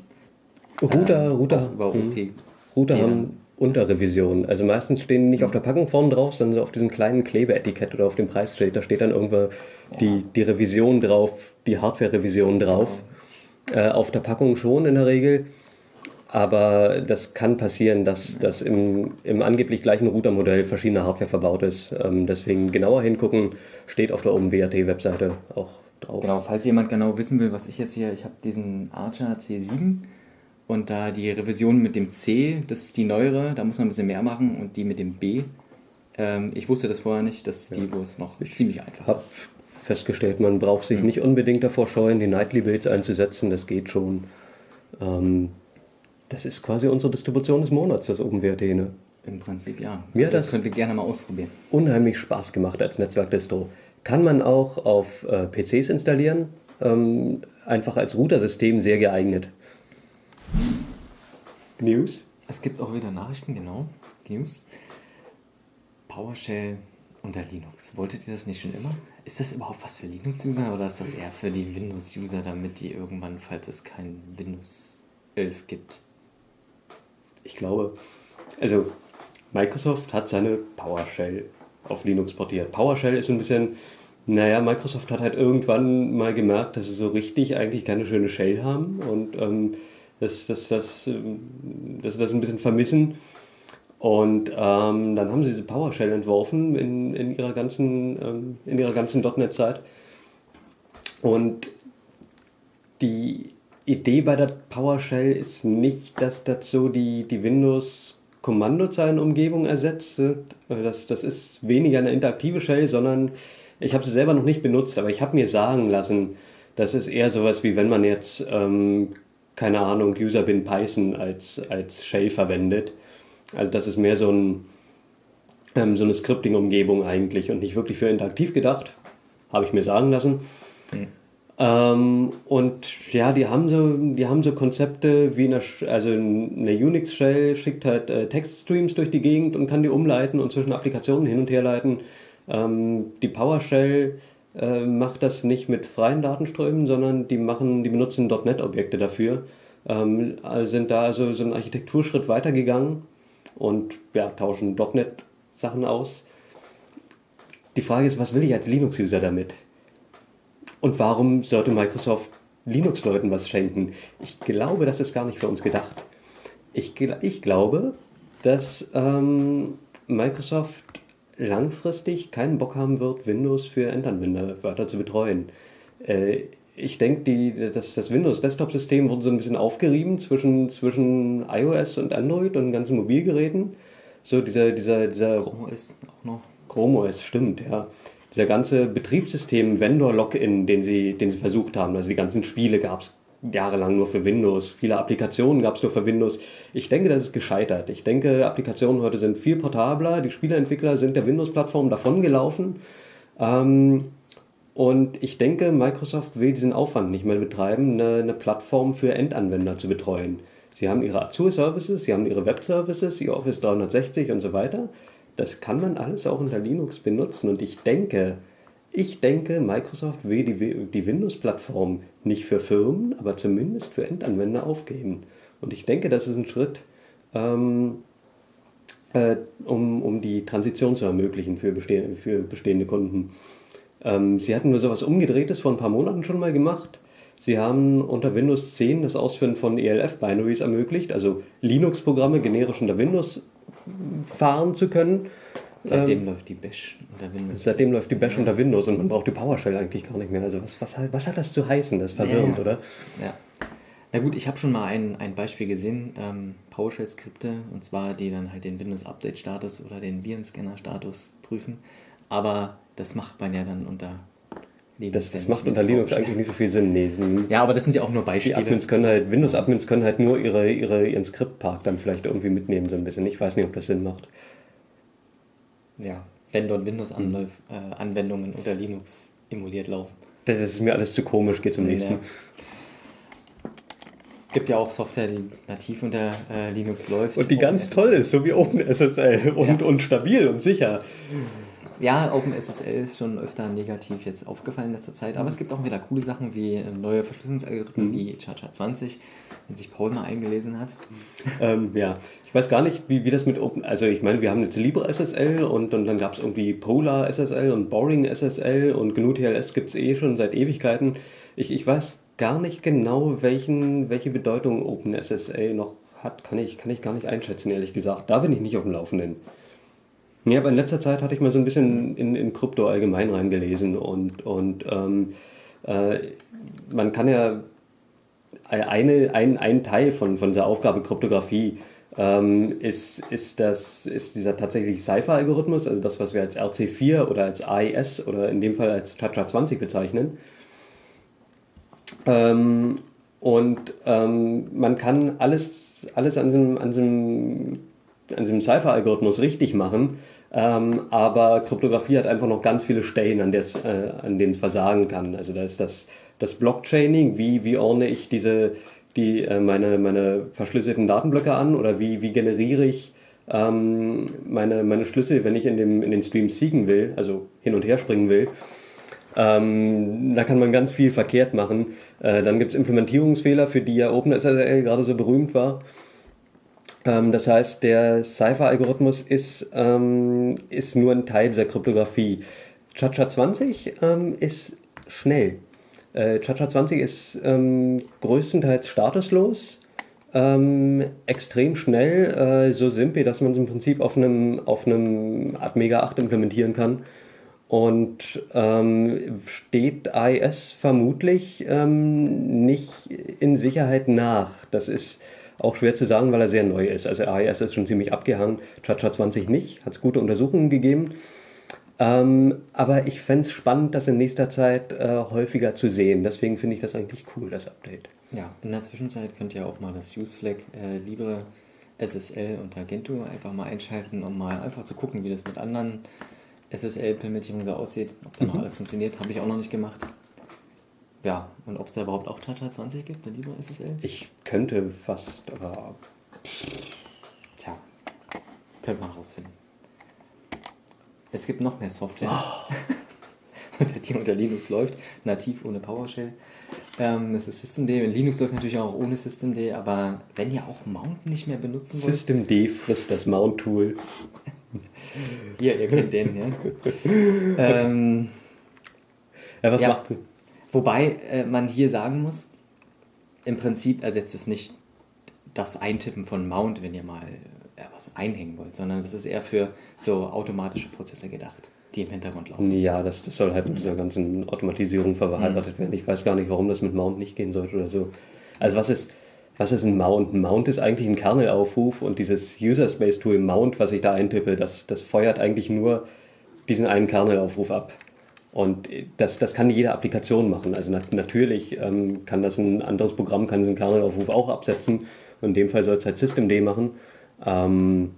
Router, äh, Router, auch über OP. hm. Router haben Unterrevisionen. Also meistens stehen nicht auf der Packung vorne drauf, sondern so auf diesem kleinen Klebeetikett oder auf dem Preisschild. Da steht dann irgendwo die, die Revision drauf, die Hardware-Revision drauf. Äh, auf der Packung schon in der Regel. Aber das kann passieren, dass, dass im, im angeblich gleichen Routermodell verschiedene Hardware verbaut ist. Ähm, deswegen genauer hingucken, steht auf der OpenWrt-Webseite auch drauf. Genau, falls jemand genau wissen will, was ich jetzt hier, ich habe diesen Archer C7 und da die Revision mit dem C, das ist die neuere, da muss man ein bisschen mehr machen und die mit dem B. Ähm, ich wusste das vorher nicht, das ist die, wo es noch ziemlich einfach habe ist. festgestellt, man braucht sich nicht unbedingt davor scheuen, die Nightly Builds einzusetzen. Das geht schon. Ähm, das ist quasi unsere Distribution des Monats, das OpenWrt. Ne? Im Prinzip ja. Mir also das- könnt ihr gerne mal ausprobieren. Unheimlich Spaß gemacht als Netzwerkdistro. Kann man auch auf äh, PCs installieren. Ähm, einfach als Routersystem sehr geeignet. News? Es gibt auch wieder Nachrichten, genau. News. PowerShell unter Linux. Wolltet ihr das nicht schon immer? Ist das überhaupt was für Linux-User oder ist das eher für die Windows-User, damit die irgendwann, falls es kein Windows 11 gibt? Ich glaube, also Microsoft hat seine PowerShell auf Linux portiert. PowerShell ist so ein bisschen, naja, Microsoft hat halt irgendwann mal gemerkt, dass sie so richtig eigentlich keine schöne Shell haben und ähm, dass, ähm, dass sie das ein bisschen vermissen. Und ähm, dann haben sie diese PowerShell entworfen in, in ihrer ganzen, ähm, in ihrer ganzen .NET-Zeit. Und die Idee bei der PowerShell ist nicht, dass das so die, die Windows-Kommandozeilenumgebung ersetzt. Das, das ist weniger eine interaktive Shell, sondern ich habe sie selber noch nicht benutzt, aber ich habe mir sagen lassen, das ist eher sowas wie wenn man jetzt, ähm, keine Ahnung, Userbin Python als, als Shell verwendet. Also das ist mehr so, ein, ähm, so eine Scripting-Umgebung eigentlich und nicht wirklich für interaktiv gedacht, habe ich mir sagen lassen. Ähm, und ja, die haben so, die haben so Konzepte wie eine, also eine Unix-Shell schickt halt äh, Textstreams durch die Gegend und kann die umleiten und zwischen Applikationen hin und her leiten. Ähm, die PowerShell äh, macht das nicht mit freien Datenströmen, sondern die machen, die benutzen .NET-Objekte dafür. Ähm, also sind da also so einen Architekturschritt weitergegangen und ja, tauschen .NET-Sachen aus. Die Frage ist, was will ich als Linux-User damit? Und warum sollte Microsoft Linux-Leuten was schenken? Ich glaube, das ist gar nicht für uns gedacht. Ich, ich glaube, dass ähm, Microsoft langfristig keinen Bock haben wird, Windows für Endanwender weiter zu betreuen. Äh, ich denke, das, das Windows-Desktop-System wurde so ein bisschen aufgerieben zwischen, zwischen iOS und Android und ganzen Mobilgeräten. So dieser, dieser, dieser Chrome ist auch noch. Chrome OS, stimmt, ja. Dieser ganze Betriebssystem-Vendor-Login, den sie, den sie versucht haben, also die ganzen Spiele gab es jahrelang nur für Windows. Viele Applikationen gab es nur für Windows. Ich denke, das ist gescheitert. Ich denke, Applikationen heute sind viel portabler. Die Spieleentwickler sind der Windows-Plattform davongelaufen. Ähm, und ich denke, Microsoft will diesen Aufwand nicht mehr betreiben, eine, eine Plattform für Endanwender zu betreuen. Sie haben ihre Azure-Services, sie haben ihre Web-Services, ihr Office 360 und so weiter. Das kann man alles auch unter Linux benutzen. Und ich denke, ich denke, Microsoft will die, die Windows-Plattform nicht für Firmen, aber zumindest für Endanwender aufgeben. Und ich denke, das ist ein Schritt, ähm, äh, um, um die Transition zu ermöglichen für, besteh für bestehende Kunden. Ähm, sie hatten nur sowas Umgedrehtes vor ein paar Monaten schon mal gemacht. Sie haben unter Windows 10 das Ausführen von ELF-Binaries ermöglicht, also Linux-Programme generisch unter Windows fahren zu können. Seitdem ähm, läuft die Bash unter Windows. Seitdem läuft die Bash ja. unter Windows und man braucht die PowerShell eigentlich gar nicht mehr. Also was, was, was hat das zu heißen? Das ist verwirrend, ja, oder? Ja. Na gut, ich habe schon mal ein, ein Beispiel gesehen, ähm, PowerShell-Skripte, und zwar die dann halt den Windows-Update-Status oder den Virenscanner-Status prüfen. Aber das macht man ja dann unter Linux. Das, das macht unter Linux eigentlich nicht so viel Sinn. Nee. Ja, aber das sind ja auch nur Beispiele. Die Admins können halt, Windows-Admins können halt nur ihre, ihre, ihren Skriptpark dann vielleicht irgendwie mitnehmen, so ein bisschen. Ich weiß nicht, ob das Sinn macht. Ja, wenn dort Windows-Anwendungen hm. äh, unter Linux emuliert laufen. Das ist mir alles zu komisch, geht zum nächsten. Ja. Gibt ja auch Software, die nativ unter äh, Linux läuft. Und die ganz toll ist, so wie OpenSSL und, ja. und stabil und sicher. Ja, OpenSSL ist schon öfter negativ jetzt aufgefallen in letzter Zeit, aber es gibt auch wieder coole Sachen wie neue Verschlüsselungsalgorithmen mhm. wie ChaCha20, wenn sich Paul mal eingelesen hat. Ähm, ja, ich weiß gar nicht, wie, wie das mit Open, also ich meine, wir haben jetzt LibreSSL und, und dann gab es irgendwie Polar SSL und Boring SSL und GNU TLS gibt es eh schon seit Ewigkeiten. Ich, ich weiß gar nicht genau, welchen, welche Bedeutung OpenSSL noch hat, kann ich, kann ich gar nicht einschätzen, ehrlich gesagt. Da bin ich nicht auf dem Laufenden. Ja, aber in letzter Zeit hatte ich mal so ein bisschen in, in Krypto allgemein reingelesen und, und ähm, äh, man kann ja eine, ein, ein Teil von, von dieser Aufgabe Kryptographie ähm, ist, ist, das, ist dieser tatsächlich Cipher-Algorithmus, also das, was wir als RC4 oder als AES oder in dem Fall als Chacha20 bezeichnen. Ähm, und ähm, man kann alles, alles an diesem, an diesem, an diesem Cipher-Algorithmus richtig machen, ähm, aber Kryptographie hat einfach noch ganz viele Stellen, an, äh, an denen es versagen kann. Also da ist das, das Blockchaining, wie, wie ordne ich diese, die, äh, meine, meine verschlüsselten Datenblöcke an oder wie, wie generiere ich ähm, meine, meine Schlüssel, wenn ich in, dem, in den Stream siegen will, also hin und her springen will. Ähm, da kann man ganz viel verkehrt machen. Äh, dann gibt es Implementierungsfehler, für die ja OpenSSL gerade so berühmt war. Ähm, das heißt, der Cipher-Algorithmus ist, ähm, ist nur ein Teil dieser Kryptographie. Chacha20 ähm, ist schnell. Äh, Chacha20 ist ähm, größtenteils statuslos, ähm, extrem schnell, äh, so simpel, dass man es im Prinzip auf einem, auf einem Atmega 8 implementieren kann. Und ähm, steht AES vermutlich ähm, nicht in Sicherheit nach. Das ist auch schwer zu sagen, weil er sehr neu ist. Also AES ist schon ziemlich abgehangen, Chacha 20 nicht, hat es gute Untersuchungen gegeben. Ähm, aber ich fände es spannend, das in nächster Zeit äh, häufiger zu sehen. Deswegen finde ich das eigentlich cool, das Update. Ja, in der Zwischenzeit könnt ihr auch mal das UseFlag äh, Libre SSL und Gentoo einfach mal einschalten, um mal einfach zu gucken, wie das mit anderen SSL-Implementierungen so aussieht. Ob da mhm. noch alles funktioniert, habe ich auch noch nicht gemacht. Ja, und ob es da überhaupt auch Tata 20 gibt, der Libre SSL? Ich könnte fast, aber. Tja, könnte man rausfinden. Es gibt noch mehr Software, oh. unter die unter Linux läuft, nativ ohne PowerShell. Ähm, das ist Systemd. Linux läuft natürlich auch ohne Systemd, aber wenn ihr auch Mount nicht mehr benutzen wollt. Systemd frisst das Mount-Tool. Hier, ihr kennt den, ja. ähm, ja, was ja. macht Wobei äh, man hier sagen muss, im Prinzip ersetzt es nicht das Eintippen von Mount, wenn ihr mal was einhängen wollt, sondern das ist eher für so automatische Prozesse gedacht, die im Hintergrund laufen. Ja, das, das soll halt mit dieser ganzen Automatisierung verheiratet mhm. werden. Ich weiß gar nicht, warum das mit Mount nicht gehen sollte oder so. Also was ist, was ist ein Mount? Ein Mount ist eigentlich ein Kernelaufruf und dieses User Space Tool Mount, was ich da eintippe, das, das feuert eigentlich nur diesen einen Kernelaufruf ab. Und das, das kann jede Applikation machen. Also nat natürlich ähm, kann das ein anderes Programm, kann diesen Kernelaufruf auch absetzen. Und in dem Fall soll es halt Systemd machen. Ähm,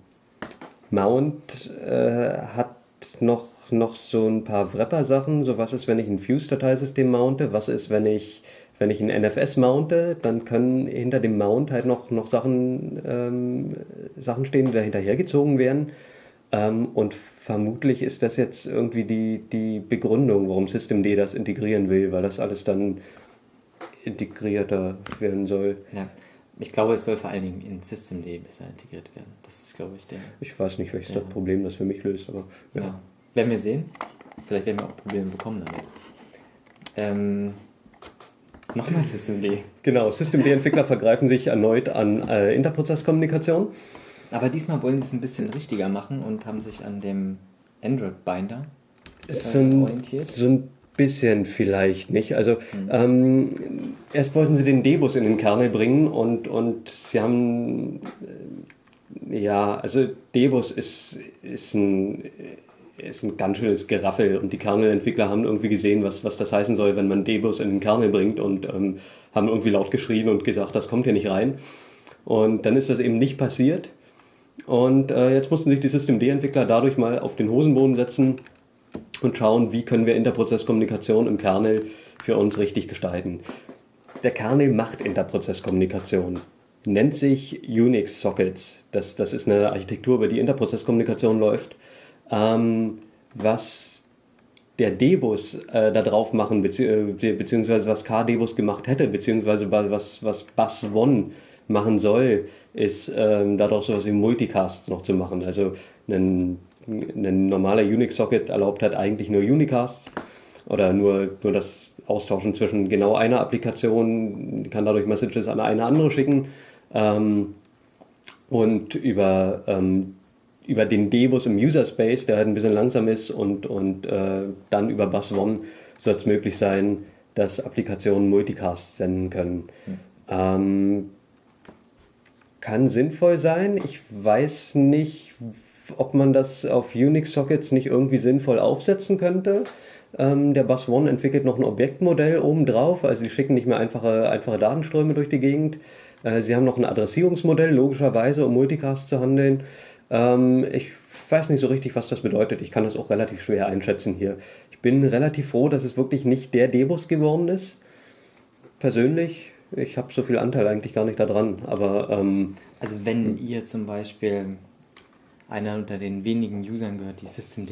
Mount äh, hat noch, noch so ein paar Wrapper-Sachen. So was ist, wenn ich ein Fuse-Dateisystem mounte? Was ist, wenn ich, wenn ich ein NFS mounte? Dann können hinter dem Mount halt noch, noch Sachen, ähm, Sachen stehen, die da hinterhergezogen werden. Ähm, und vermutlich ist das jetzt irgendwie die, die Begründung, warum Systemd das integrieren will, weil das alles dann integrierter werden soll. Ja. Ich glaube, es soll vor allen Dingen in Systemd besser integriert werden. Das ist, glaube ich, der. Ich weiß nicht, welches ja. Problem das für mich löst, aber ja. ja. Werden wir sehen. Vielleicht werden wir auch Probleme bekommen damit. Ähm, Nochmal Systemd. Genau, Systemd-Entwickler vergreifen sich erneut an äh, Interprozesskommunikation. Aber diesmal wollen sie es ein bisschen richtiger machen und haben sich an dem Android-Binder äh, orientiert. Ein bisschen vielleicht nicht. Also mhm. ähm, erst wollten sie den Debus in den Kernel bringen und, und sie haben äh, ja, also Debus ist, ist ein ist ein ganz schönes Geraffel und die Kernelentwickler haben irgendwie gesehen, was, was das heißen soll, wenn man Debus in den Kernel bringt und ähm, haben irgendwie laut geschrien und gesagt, das kommt hier nicht rein. Und dann ist das eben nicht passiert. Und äh, jetzt mussten sich die Systemd-Entwickler dadurch mal auf den Hosenboden setzen und schauen, wie können wir Interprozesskommunikation im Kernel für uns richtig gestalten. Der Kernel macht Interprozesskommunikation, nennt sich Unix Sockets. Das, das ist eine Architektur, über die Interprozesskommunikation läuft. Ähm, was der Debus äh, da drauf machen, bezieh äh, beziehungsweise was KDebus gemacht hätte, beziehungsweise was, was Bus One machen soll, ist ähm, daraus sowas wie Multicasts noch zu machen. Also ein, ein normaler Unix-Socket erlaubt halt eigentlich nur Unicasts oder nur, nur das Austauschen zwischen genau einer Applikation, kann dadurch Messages an eine andere schicken. Ähm, und über, ähm, über den Debus im User Space, der halt ein bisschen langsam ist, und, und äh, dann über Bus One soll es möglich sein, dass Applikationen Multicasts senden können. Mhm. Ähm, kann sinnvoll sein. Ich weiß nicht, ob man das auf Unix-Sockets nicht irgendwie sinnvoll aufsetzen könnte. Ähm, der Bus One entwickelt noch ein Objektmodell obendrauf, also sie schicken nicht mehr einfache, einfache Datenströme durch die Gegend. Äh, sie haben noch ein Adressierungsmodell, logischerweise, um Multicast zu handeln. Ähm, ich weiß nicht so richtig, was das bedeutet. Ich kann das auch relativ schwer einschätzen hier. Ich bin relativ froh, dass es wirklich nicht der Debus geworden ist. Persönlich ich habe so viel Anteil eigentlich gar nicht daran. Aber ähm, also wenn ihr zum Beispiel einer unter den wenigen Usern gehört, die Systemd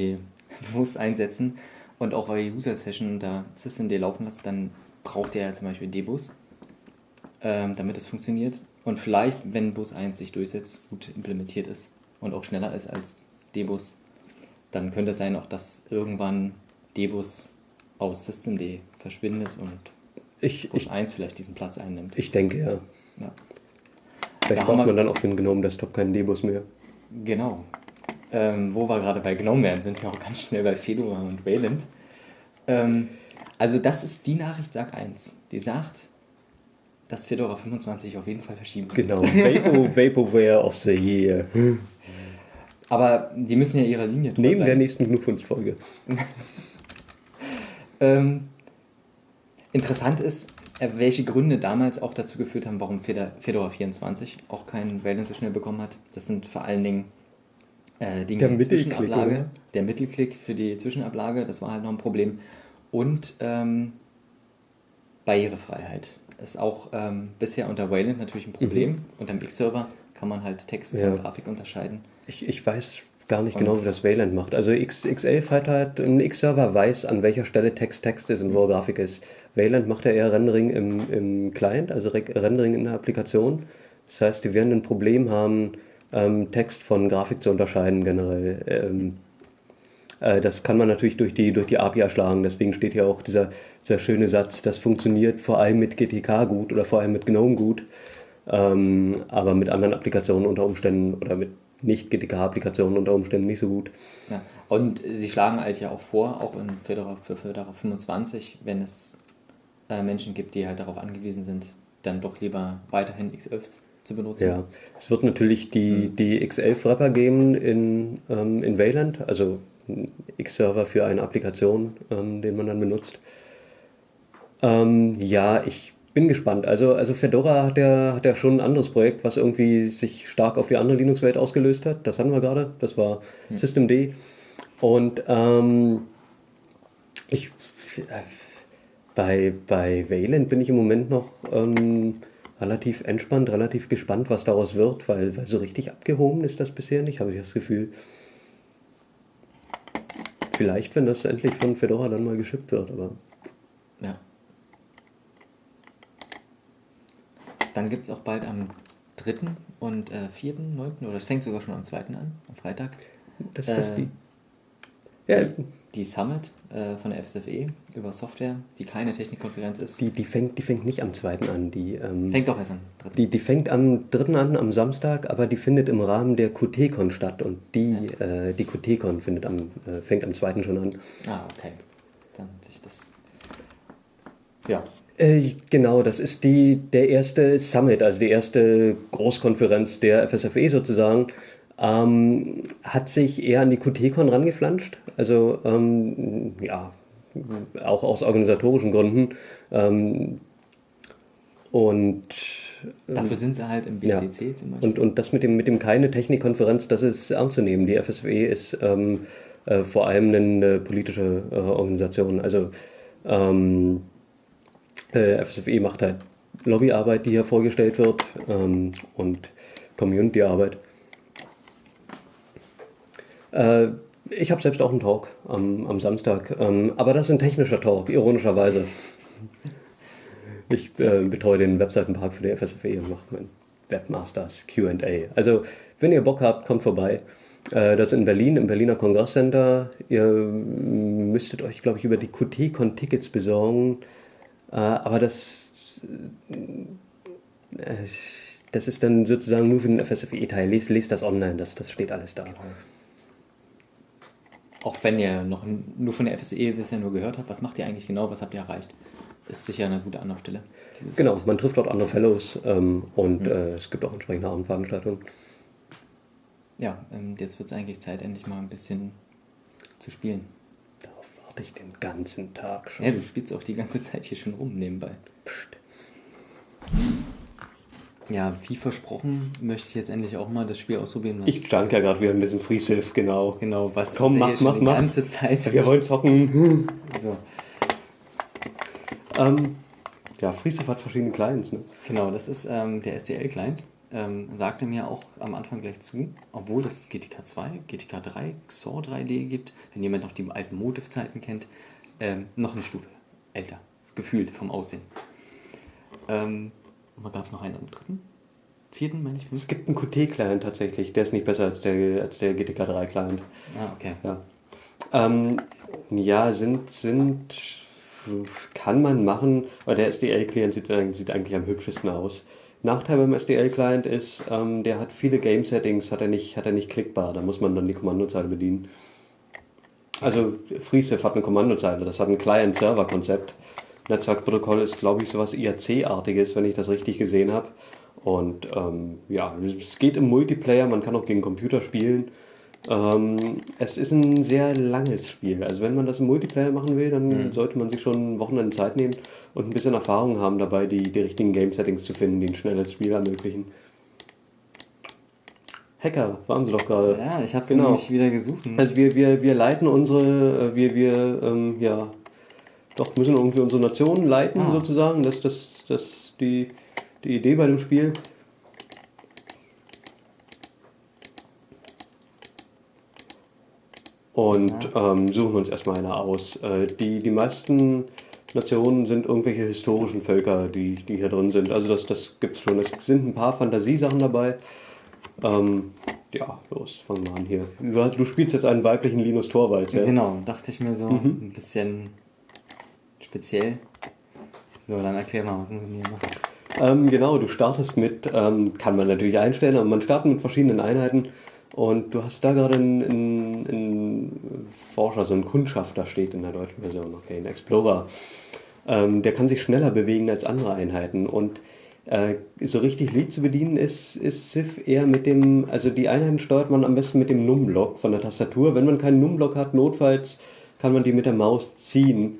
bewusst einsetzen und auch eure User-Session unter Systemd laufen lasst, dann braucht ihr ja zum Beispiel Debus, ähm, damit es funktioniert. Und vielleicht, wenn Bus 1 sich durchsetzt, gut implementiert ist und auch schneller ist als Debus, dann könnte es sein auch, dass irgendwann Debus aus Systemd verschwindet und ich, Bus ich, 1 vielleicht diesen Platz einnimmt. Ich denke, ja. ja. Vielleicht da braucht man dann auf den GNOME Desktop keinen Debus mehr. Genau. Ähm, wo wir gerade bei GNOME wären, sind wir auch ganz schnell bei Fedora und Wayland. Ähm, also das ist die Nachricht, sag 1. Die sagt, dass Fedora 25 auf jeden Fall verschieben wird. Genau, Vapo, Vaporware of the Year. Aber die müssen ja ihrer Linie Neben bleiben. der nächsten GNU-Folge. ähm, Interessant ist, welche Gründe damals auch dazu geführt haben, warum Fedora 24 auch keinen Wellen so schnell bekommen hat. Das sind vor allen Dingen äh, Dinge der Zwischenablage. Oder? Der Mittelklick für die Zwischenablage, das war halt noch ein Problem. Und ähm, Barrierefreiheit ist auch ähm, bisher unter Wayland natürlich ein Problem. Mhm. Unter dem X-Server kann man halt Text ja. von Grafik unterscheiden. Ich, ich weiß gar nicht genau, wie das Wayland macht. Also X, X11 hat halt, ein X-Server weiß, an welcher Stelle Text Text ist und wo Grafik ist. Wayland macht ja eher Rendering im, im Client, also Rendering in der Applikation. Das heißt, die werden ein Problem haben, ähm, Text von Grafik zu unterscheiden generell. Ähm, äh, das kann man natürlich durch die, durch die API erschlagen. Deswegen steht hier auch dieser, dieser schöne Satz, das funktioniert vor allem mit GTK gut oder vor allem mit GNOME gut, ähm, aber mit anderen Applikationen unter Umständen oder mit nicht GTK-Applikationen unter Umständen nicht so gut. Ja. Und sie schlagen halt ja auch vor, auch in Fedora, für Fedora 25, wenn es äh, Menschen gibt, die halt darauf angewiesen sind, dann doch lieber weiterhin X11 zu benutzen. Ja, es wird natürlich die, mhm. die X11-Wrapper geben in, ähm, in Wayland, also X-Server für eine Applikation, ähm, den man dann benutzt. Ähm, ja, ich bin gespannt. Also, also Fedora hat ja, hat ja schon ein anderes Projekt, was irgendwie sich stark auf die andere Linux-Welt ausgelöst hat. Das hatten wir gerade. Das war hm. Systemd. Und ähm, ich, bei, bei Wayland bin ich im Moment noch ähm, relativ entspannt, relativ gespannt, was daraus wird, weil, weil so richtig abgehoben ist das bisher nicht, habe ich das Gefühl. Vielleicht, wenn das endlich von Fedora dann mal geschippt wird, aber. Ja. Dann gibt es auch bald am 3. und äh, 4. 9. oder es fängt sogar schon am 2. an, am Freitag. Das ist äh, die. Ja. Die Summit äh, von der FSFE über Software, die keine Technikkonferenz ist. Die, die, fängt, die fängt nicht am 2. an. Die, ähm, fängt doch erst am 3. Die, die fängt am 3. an, am Samstag, aber die findet im Rahmen der QT-Con statt und die, ja. äh, die QT-Con findet am, äh, fängt am 2. schon an. Ah, okay. Dann ich das. Ja, äh, genau, das ist die, der erste Summit, also die erste Großkonferenz der FSFE sozusagen. Ähm, hat sich eher an die QT-Con rangeflanscht. Also, ähm, ja, auch aus organisatorischen Gründen. Ähm, und Dafür sind sie halt im BCC ja. zum Beispiel. Und, und das mit dem, mit dem keine Technikkonferenz, das ist ernst zu nehmen. Die FSFE ist ähm, äh, vor allem eine politische äh, Organisation. Also ähm, äh, FSFE macht halt Lobbyarbeit, die hier vorgestellt wird ähm, und Community-Arbeit. Äh, ich habe selbst auch einen Talk am, am Samstag, ähm, aber das ist ein technischer Talk, ironischerweise. Ich äh, betreue den Webseitenpark für die FSFE und mache mein Webmasters QA. Also, wenn ihr Bock habt, kommt vorbei. Äh, das ist in Berlin, im Berliner Kongresscenter. Ihr müsstet euch, glaube ich, über die QT-Con-Tickets besorgen. Äh, aber das, äh, das ist dann sozusagen nur für den FSFE-Teil. Lest, lest das online, das, das steht alles da. Auch wenn ihr noch nur von der FSE bisher nur gehört habt, was macht ihr eigentlich genau, was habt ihr erreicht? Ist sicher eine gute Anlaufstelle. Genau, man trifft dort andere Fellows ähm, und mhm. äh, es gibt auch entsprechende Abendveranstaltungen. Ja, ähm, jetzt wird es eigentlich Zeit, endlich mal ein bisschen zu spielen warte ich den ganzen Tag schon. Ja, du spielst auch die ganze Zeit hier schon rum nebenbei. Psst. Ja, wie versprochen, möchte ich jetzt endlich auch mal das Spiel ausprobieren. ich stand ja gerade wieder ein bisschen Free Sylph, genau. Genau, was Komm, mach, mach, die mach. ganze Zeit. Wir wollen zocken. so. Ähm, ja, Free Sylph hat verschiedene Clients, ne? Genau, das ist ähm, der STL-Client ähm, sagte mir auch am Anfang gleich zu, obwohl es GTK 2, GTK 3, XOR 3D gibt, wenn jemand noch die alten Motive-Zeiten kennt, ähm, noch eine Stufe älter, gefühlt vom Aussehen. Ähm, und gab es noch einen am dritten? Vierten, meine ich? Es gibt einen Qt-Client tatsächlich, der ist nicht besser als der, als der GTK 3-Client. Ah, okay. Ja, ähm, ja sind, sind, kann man machen, aber der SDL-Client sieht, sieht eigentlich am hübschesten aus. Nachteil beim SDL-Client ist, ähm, der hat viele Game-Settings, hat er, nicht, hat er nicht klickbar, da muss man dann die Kommandozeile bedienen. Also FreeSIF hat eine Kommandozeile, das hat ein Client-Server-Konzept. Netzwerkprotokoll ist, glaube ich, sowas IRC-artiges, wenn ich das richtig gesehen habe. Und ähm, ja, es geht im Multiplayer, man kann auch gegen Computer spielen. Ähm, es ist ein sehr langes Spiel. Also wenn man das im Multiplayer machen will, dann mhm. sollte man sich schon Wochenende Zeit nehmen und ein bisschen Erfahrung haben dabei, die, die richtigen Game-Settings zu finden, die ein schnelles Spiel ermöglichen. Hacker waren sie doch gerade. Ja, ich habe sie genau. nämlich wieder gesucht. Also wir, wir, wir leiten unsere, äh, wir, wir, ähm, ja, doch müssen irgendwie unsere Nation leiten ah. sozusagen. Das ist das, das die, die Idee bei dem Spiel. und ja. ähm, suchen uns erstmal eine aus. Äh, die, die meisten Nationen sind irgendwelche historischen Völker, die, die hier drin sind. Also das, das gibt es schon. Es sind ein paar Fantasiesachen dabei. Ähm, ja, los, fangen wir an hier. Du spielst jetzt einen weiblichen Linus Torvalds, ja? Genau, dachte ich mir so, mhm. ein bisschen speziell. So, dann erklär mal, was muss ich hier machen? Ähm, genau, du startest mit, ähm, kann man natürlich einstellen, aber man startet mit verschiedenen Einheiten und du hast da gerade einen, einen, einen, Forscher, so einen Kundschafter steht in der deutschen Version, okay, ein Explorer. Ähm, der kann sich schneller bewegen als andere Einheiten. Und Äh, so richtig lieb zu bedienen ist, ist Civ eher mit dem, also die Einheiten steuert man am besten mit dem Num-Block von der Tastatur. Wenn man keinen Num-Block hat, notfalls kann man die mit der Maus ziehen.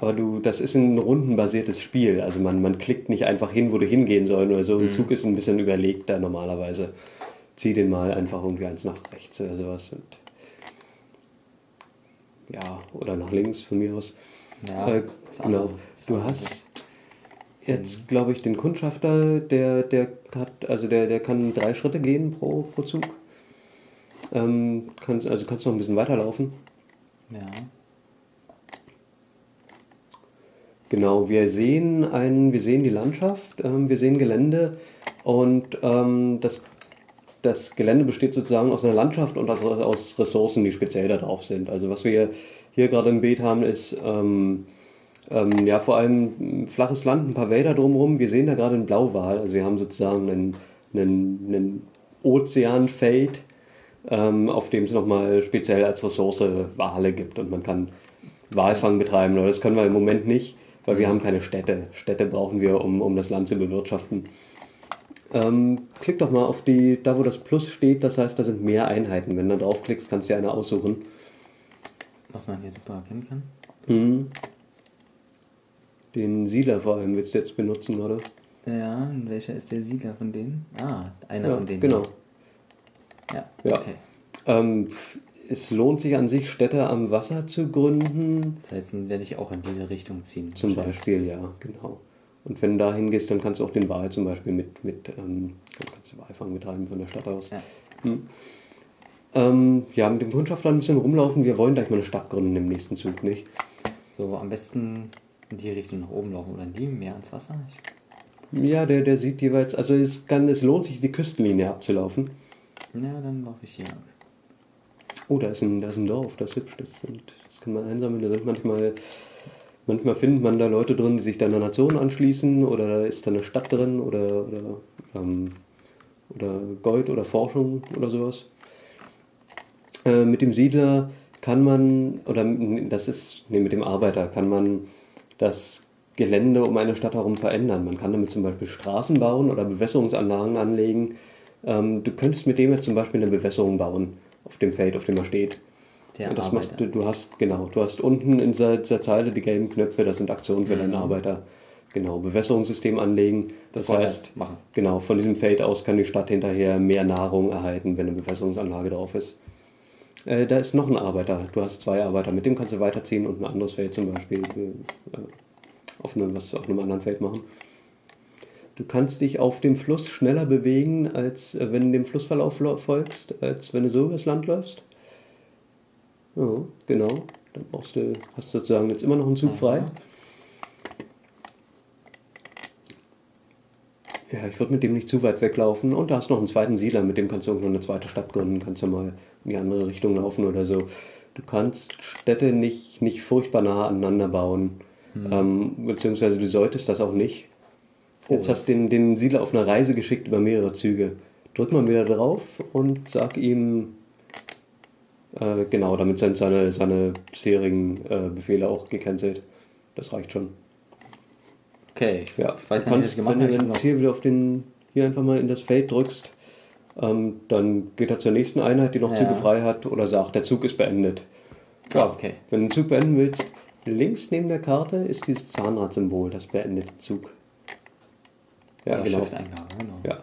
Aber du, das ist ein rundenbasiertes Spiel. Also man, man klickt nicht einfach hin, wo du hingehen soll oder so. Ein Zug ist ein bisschen überlegter normalerweise. Zieh den mal einfach irgendwie eins nach rechts oder sowas. Und ja, oder nach links von mir aus. Ja, Äh, genau. Du hast jetzt, glaube ich, den Kundschafter, der, der hat, also der, der kann drei Schritte gehen pro, pro Zug. Ähm, kannst, also kannst noch ein bisschen weiterlaufen. Ja. Genau, wir sehen ein, wir sehen die Landschaft, ähm, wir sehen Gelände und ähm, das, das Gelände besteht sozusagen aus einer Landschaft und aus, aus Ressourcen, die speziell da drauf sind. Also was wir hier gerade im Beet haben, ist ähm, ähm, ja vor allem flaches Land, ein paar Wälder drumherum. Wir sehen da gerade einen Blauwal, also wir haben sozusagen einen, einen, einen Ozeanfeld, ähm, auf dem es nochmal speziell als Ressource Wale gibt und man kann Walfang betreiben. Aber das können wir im Moment nicht, weil wir haben keine Städte. Städte brauchen wir, um, um das Land zu bewirtschaften. Ähm, klick doch mal auf die, da wo das Plus steht, das heißt, da sind mehr Einheiten. Wenn du da draufklickst, kannst du dir eine aussuchen. Was man hier super erkennen kann. Mhm. Den Siedler vor allem willst du jetzt benutzen, gerade? Ja, und welcher ist der Siedler von denen? Ah, einer Ja, von denen. genau. Ja, Ja. okay. Ähm, es lohnt sich an sich, Städte am Wasser zu gründen. Das heißt, dann werde ich auch in diese Richtung ziehen. Zum Beispiel, ja, genau. Und wenn du da hingehst, dann kannst du auch den Wal zum Beispiel mit, mit ähm, kannst du Walfang betreiben von der Stadt aus. Ja. Ähm, ja, mit dem Kundschafter ein bisschen rumlaufen. Wir wollen gleich mal eine Stadt gründen im nächsten Zug, nicht? So, am besten in die Richtung nach oben laufen oder in die, mehr ans Wasser. Ich, Ja, der, der sieht jeweils, also es, kann, es lohnt sich, die Küstenlinie abzulaufen. ja, dann laufe ich hier lang. Oh, da ist ein, da ist ein Dorf, das ist hübsch, das, sind, das kann man einsammeln. Da sind manchmal, manchmal findet man da Leute drin, die sich da einer Nation anschließen oder da ist da eine Stadt drin oder, oder, ähm, oder Gold oder Forschung oder sowas. Äh, mit dem Siedler kann man, oder das ist, nee, mit dem Arbeiter kann man das Gelände um eine Stadt herum verändern. Man kann damit zum Beispiel Straßen bauen oder Bewässerungsanlagen anlegen. Ähm, du könntest mit dem jetzt zum Beispiel eine Bewässerung bauen auf dem Feld, auf dem er steht. Der Und das machst Arbeiter. du, du hast, genau, du hast unten in dieser, dieser Zeile die gelben Knöpfe, das sind Aktionen für deinen Arbeiter. Genau, Bewässerungssystem anlegen. Das, Das heißt, machen. genau, von diesem Feld aus kann die Stadt hinterher mehr Nahrung erhalten, wenn eine Bewässerungsanlage drauf ist. Äh, da ist noch ein Arbeiter. Du hast zwei Arbeiter. Mit dem kannst du weiterziehen und ein anderes Feld zum Beispiel äh, auf, einem, was, auf einem anderen Feld machen. Du kannst dich auf dem Fluss schneller bewegen, als äh, wenn du dem Flussverlauf folgst, als wenn du so übers Land läufst. Ja, genau. Dann brauchst du, hast sozusagen jetzt immer noch einen Zug frei. Aha. Ja, ich würde mit dem nicht zu weit weglaufen. Und da hast du noch einen zweiten Siedler, mit dem kannst du irgendwann eine zweite Stadt gründen, kannst du mal in die andere Richtung laufen oder so. Du kannst Städte nicht, nicht furchtbar nah aneinander bauen. Ähm, beziehungsweise du solltest das auch nicht. Oh, Jetzt hast du den, den Siedler auf eine Reise geschickt über mehrere Züge. Drück mal wieder drauf und sag ihm, äh, genau, damit sind seine, seine bisherigen äh, Befehle auch gecancelt. Das reicht schon. Okay, Ja, ich weiß du ja nicht, was ich gemacht wenn habe. du Ich dann hier wieder auf den, hier einfach mal in das Feld drückst, ähm, dann geht er zur nächsten Einheit, die noch Ja. Züge frei hat, oder sagt, der Zug ist beendet. Ah, okay. Wenn du den Zug beenden willst, links neben der Karte ist dieses Zahnradzsymbol, das beendet den Zug. Ja, Oder genau. Genau. Ja.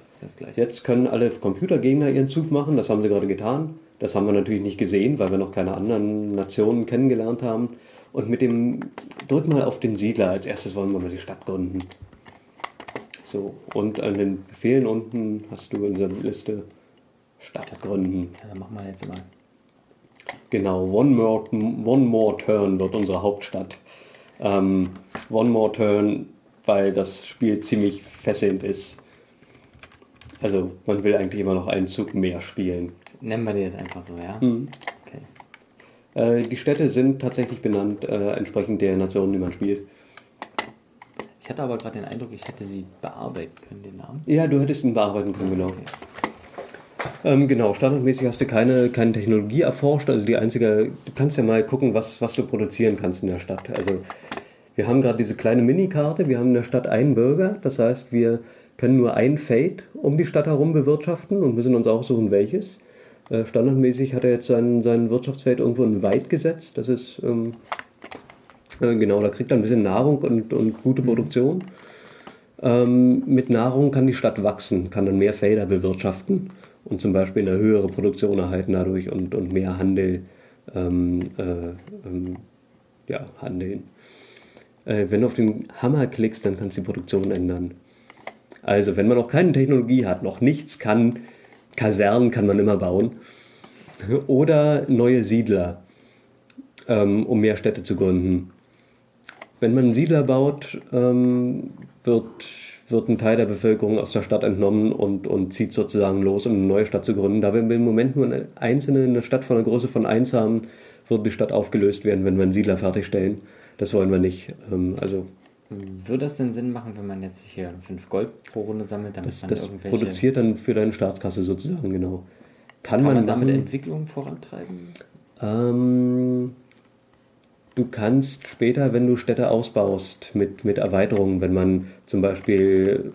Jetzt können alle Computergegner ihren Zug machen, das haben sie gerade getan. Das haben wir natürlich nicht gesehen, weil wir noch keine anderen Nationen kennengelernt haben. Und mit dem, drück mal auf den Siedler, als erstes wollen wir mal die Stadt gründen. So, und an den Befehlen unten hast du in dieser Liste Stadt gründen. Ja, dann machen wir jetzt mal. Genau, One More, One More Turn wird unsere Hauptstadt. Ähm, One More Turn, weil das Spiel ziemlich fesselnd ist. Also man will eigentlich immer noch einen Zug mehr spielen. Nennen wir die jetzt einfach so, ja? Mhm. Okay. Äh, die Städte sind tatsächlich benannt äh, entsprechend der Nationen, die man spielt. Ich hatte aber gerade den Eindruck, ich hätte sie bearbeiten können, den Namen. Ja, du hättest ihn bearbeiten können, genau. Okay. Ähm, genau, standardmäßig hast du keine, keine Technologie erforscht. Also die einzige, du kannst ja mal gucken, was, was du produzieren kannst in der Stadt. Also wir haben gerade diese kleine Minikarte, wir haben in der Stadt einen Bürger, das heißt, wir können nur ein Feld um die Stadt herum bewirtschaften und müssen uns aussuchen, welches. Äh, standardmäßig hat er jetzt sein, sein Wirtschaftsfeld irgendwo in Wald gesetzt. Das ist, ähm, äh, genau, da kriegt er ein bisschen Nahrung und, und gute Produktion. Ähm, mit Nahrung kann die Stadt wachsen, kann dann mehr Felder bewirtschaften und zum Beispiel eine höhere Produktion erhalten dadurch und, und mehr Handel ähm, äh, ähm, ja, handeln. Äh, wenn du auf den Hammer klickst, dann kannst du die Produktion ändern. Also, wenn man noch keine Technologie hat, noch nichts kann, Kasernen kann man immer bauen. Oder neue Siedler, ähm, um mehr Städte zu gründen. Wenn man einen Siedler baut, ähm, wird, wird ein Teil der Bevölkerung aus der Stadt entnommen und, und zieht sozusagen los, um eine neue Stadt zu gründen. Da wir im Moment nur eine einzelne eine Stadt von der Größe von 1 haben, wird die Stadt aufgelöst werden, wenn wir einen Siedler fertigstellen. Das wollen wir nicht. Ähm, also Würde das denn Sinn machen, wenn man jetzt hier 5 Gold pro Runde sammelt, damit das, man das irgendwelche... produziert dann für deine Staatskasse sozusagen, genau. Kann, kann man, man, damit machen. Entwicklung vorantreiben? Ähm, du kannst später, wenn du Städte ausbaust, mit, mit Erweiterungen, wenn man zum Beispiel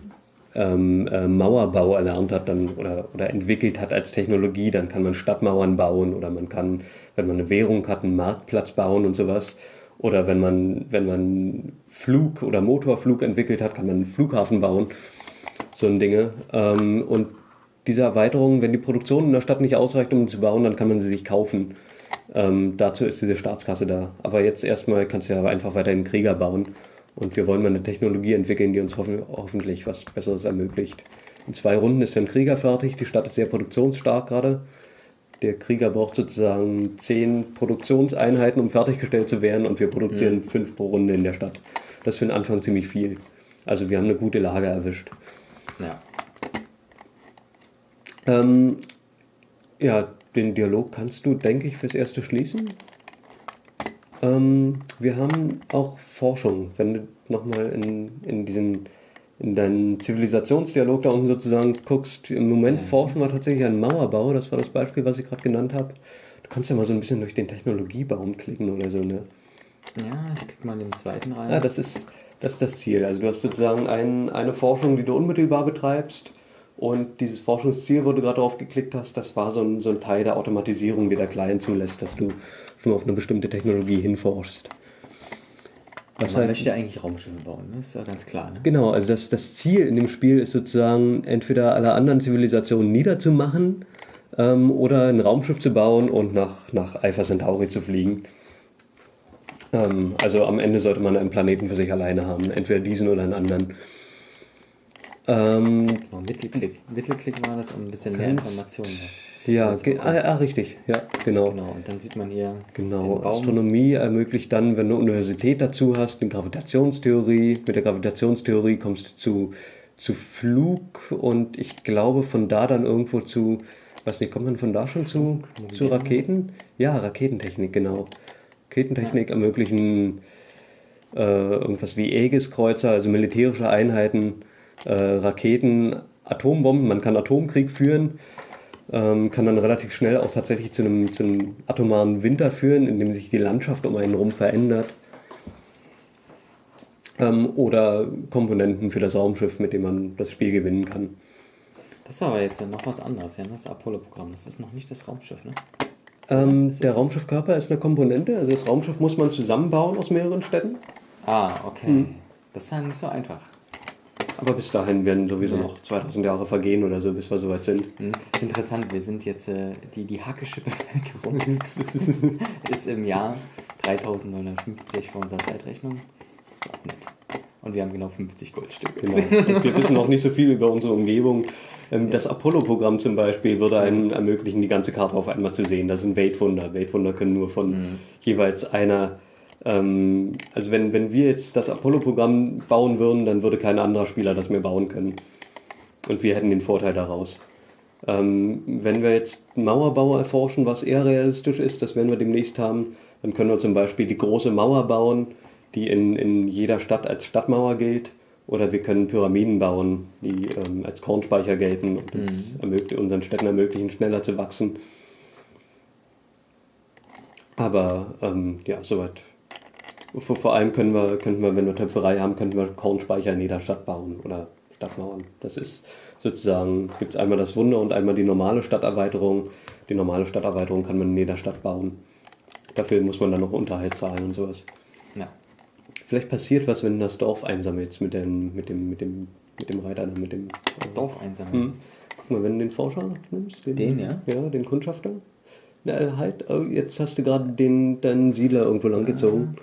ähm, äh, Mauerbau erlernt hat dann, oder, oder entwickelt hat als Technologie, dann kann man Stadtmauern bauen oder man kann, wenn man eine Währung hat, einen Marktplatz bauen und sowas. Oder wenn man, wenn man Flug- oder Motorflug entwickelt hat, kann man einen Flughafen bauen. So ein Dinge. Ähm, und diese Erweiterungen, wenn die Produktion in der Stadt nicht ausreicht, um sie zu bauen, dann kann man sie sich kaufen. Ähm, dazu ist diese Staatskasse da. Aber jetzt erstmal kannst du ja einfach weiterhin Krieger bauen. Und wir wollen mal eine Technologie entwickeln, die uns hoffen, hoffentlich was Besseres ermöglicht. In zwei Runden ist dann Krieger fertig. Die Stadt ist sehr produktionsstark gerade. Der Krieger braucht sozusagen zehn Produktionseinheiten, um fertiggestellt zu werden. Und wir produzieren fünf pro Runde in der Stadt. Das ist für den Anfang ziemlich viel. Also wir haben eine gute Lage erwischt. Ja. Ähm, ja, den Dialog kannst du, denke ich, fürs Erste schließen. Ähm, wir haben auch Forschung. Wenn du nochmal in, in diesen in deinen Zivilisationsdialog da unten sozusagen guckst, im Moment forschen wir tatsächlich an Mauerbau, das war das Beispiel, was ich gerade genannt habe. Du kannst ja mal so ein bisschen durch den Technologiebaum klicken oder so, ne? Ja, ich klicke mal in den zweiten rein. Ja, das ist, das ist das Ziel. Also du hast sozusagen ein, eine Forschung, die du unmittelbar betreibst. Und dieses Forschungsziel, wo du gerade drauf geklickt hast, das war so ein, so ein Teil der Automatisierung, die der Client zulässt, dass du schon auf eine bestimmte Technologie hinforschst. Was man halt, möchte eigentlich Raumschiffe bauen, ne? ist ja ganz klar. Ne? genau, also das, das Ziel in dem Spiel ist sozusagen entweder alle anderen Zivilisationen niederzumachen ähm, oder ein Raumschiff zu bauen und nach, nach Alpha Centauri zu fliegen. Ähm, also am Ende sollte man einen Planeten für sich alleine haben, entweder diesen oder einen anderen. Ähm, Genau, Mittelklick. Mittelklick war das, um ein bisschen mehr Informationen ja, Also, ge ah, ah, richtig, ja, genau. Genau, und dann sieht man hier Genau. Astronomie ermöglicht dann, wenn du Universität dazu hast, eine Gravitationstheorie. Mit der Gravitationstheorie kommst du zu, zu Flug und ich glaube von da dann irgendwo zu, weiß nicht, kommt man von da schon zu, zu? Raketen? Ja, Raketentechnik, genau. Raketentechnik ermöglichen äh, irgendwas wie Aegis-Kreuzer, also militärische Einheiten, äh, Raketen, Atombomben, man kann Atomkrieg führen ähm, kann dann relativ schnell auch tatsächlich zu einem, zu einem atomaren Winter führen, in dem sich die Landschaft um einen herum verändert. Ähm, oder Komponenten für das Raumschiff, mit dem man das Spiel gewinnen kann. Das ist aber jetzt noch was anderes, ja, das Apollo-Programm. Das ist noch nicht das Raumschiff, ne? Ähm, der das- Raumschiffkörper ist eine Komponente, also das Raumschiff muss man zusammenbauen aus mehreren Städten. Ah, okay. Hm. Das ist ja nicht so einfach. Aber bis dahin werden sowieso Ja. noch 2000 Jahre vergehen oder so, bis wir soweit sind. Hm. Das ist interessant, wir sind jetzt, äh, die, die hackische Bevölkerung ist im Jahr 3950 für unsere Zeitrechnung. Ist auch nett. Und wir haben genau 50 Goldstücke. Genau. Und wir wissen auch nicht so viel über unsere Umgebung. Ähm, Das Apollo-Programm zum Beispiel würde einem ermöglichen, die ganze Karte auf einmal zu sehen. Das sind Weltwunder. Weltwunder können nur von Mhm. jeweils einer. Ähm, also wenn, wenn wir jetzt das Apollo-Programm bauen würden, dann würde kein anderer Spieler das mehr bauen können. Und wir hätten den Vorteil daraus. Ähm, wenn wir jetzt Mauerbau erforschen, was eher realistisch ist, das werden wir demnächst haben, dann können wir zum Beispiel die große Mauer bauen, die in, in jeder Stadt als Stadtmauer gilt. Oder wir können Pyramiden bauen, die ähm, als Kornspeicher gelten und ermöglich, unseren Städten ermöglichen, schneller zu wachsen. Aber ähm, ja, soweit. Vor, vor allem können wir, könnten wir, wenn wir Töpferei haben, könnten wir Kornspeicher in jeder Stadt bauen oder Stadtmauern. Das ist sozusagen, gibt es einmal das Wunder und einmal die normale Stadterweiterung. Die normale Stadterweiterung kann man in jeder Stadt bauen. Dafür muss man dann noch Unterhalt zahlen und sowas. Ja. Vielleicht passiert was, wenn du das Dorf einsammelst mit dem, mit dem, mit dem, mit dem Reiter, mit dem. äh, Dorf einsammeln. Hm. Guck mal, wenn du den Forscher nimmst, Den, ja? Ja, den Kundschafter. Na, halt, oh, jetzt hast du gerade den deinen Siedler irgendwo lang gezogen.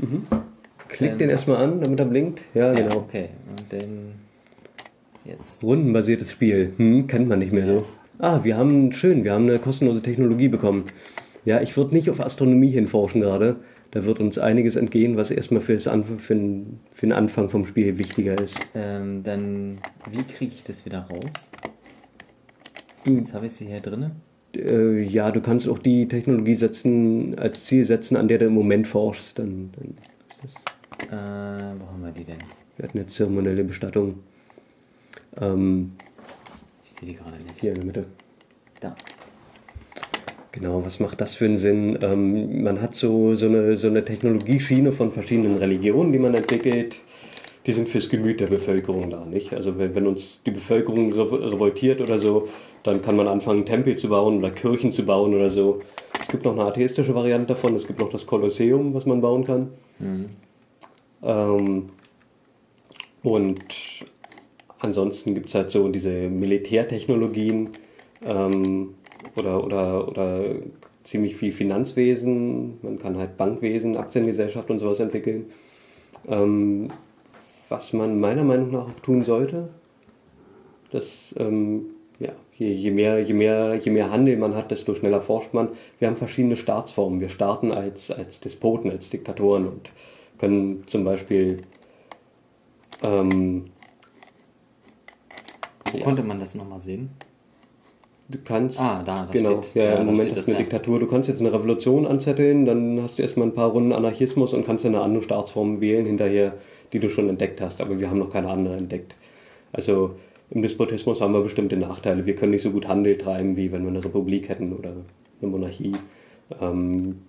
Mhm. Klick Ähm. den erstmal an, damit er blinkt. Ja, Ja, genau. okay. Und dann jetzt. Rundenbasiertes Spiel. Hm, kennt man nicht mehr so. Ah, wir haben, schön, wir haben eine kostenlose Technologie bekommen. Ja, ich würde nicht auf Astronomie hinforschen gerade. Da wird uns einiges entgehen, was erstmal für, für, den, für den Anfang vom Spiel wichtiger ist. Ähm, dann, wie kriege ich das wieder raus? Du- Jetzt habe ich sie hier drinne. Äh, ja, du kannst auch die Technologie setzen, als Ziel setzen, an der du im Moment forschst. Dann, dann ist das. Äh, wo haben wir die denn? Wir hatten eine zeremonielle Bestattung. Ähm, Ich sehe die gerade nicht. hier in der Mitte. Da. Genau, was macht das für einen Sinn? Ähm, man hat so, so, eine, so eine Technologieschiene von verschiedenen Religionen, die man entwickelt. Die sind fürs Gemüt der Bevölkerung da, nicht? Also wenn, wenn uns die Bevölkerung rev- revoltiert oder so, dann kann man anfangen, Tempel zu bauen oder Kirchen zu bauen oder so. Es gibt noch eine atheistische Variante davon. Es gibt noch das Kolosseum, was man bauen kann. Ähm, und ansonsten gibt es halt so diese Militärtechnologien ähm, oder, oder, oder ziemlich viel Finanzwesen. Man kann halt Bankwesen, Aktiengesellschaft und sowas entwickeln. Ähm, was man meiner Meinung nach auch tun sollte, dass ähm, ja, je, je, mehr, je, mehr, je mehr Handel man hat, desto schneller forscht man. Wir haben verschiedene Staatsformen. Wir starten als, als Despoten, als Diktatoren und können zum Beispiel ähm, Wo Ja. konnte man das nochmal sehen? Du kannst. Ah, da, genau, steht- ja, ja, im Moment ist eine ja. Diktatur. Du kannst jetzt eine Revolution anzetteln, dann hast du erstmal ein paar Runden Anarchismus und kannst eine andere Staatsform wählen hinterher, die du schon entdeckt hast. Aber wir haben noch keine andere entdeckt. Also im Despotismus haben wir bestimmte Nachteile. Wir können nicht so gut Handel treiben, wie wenn wir eine Republik hätten oder eine Monarchie. Ähm,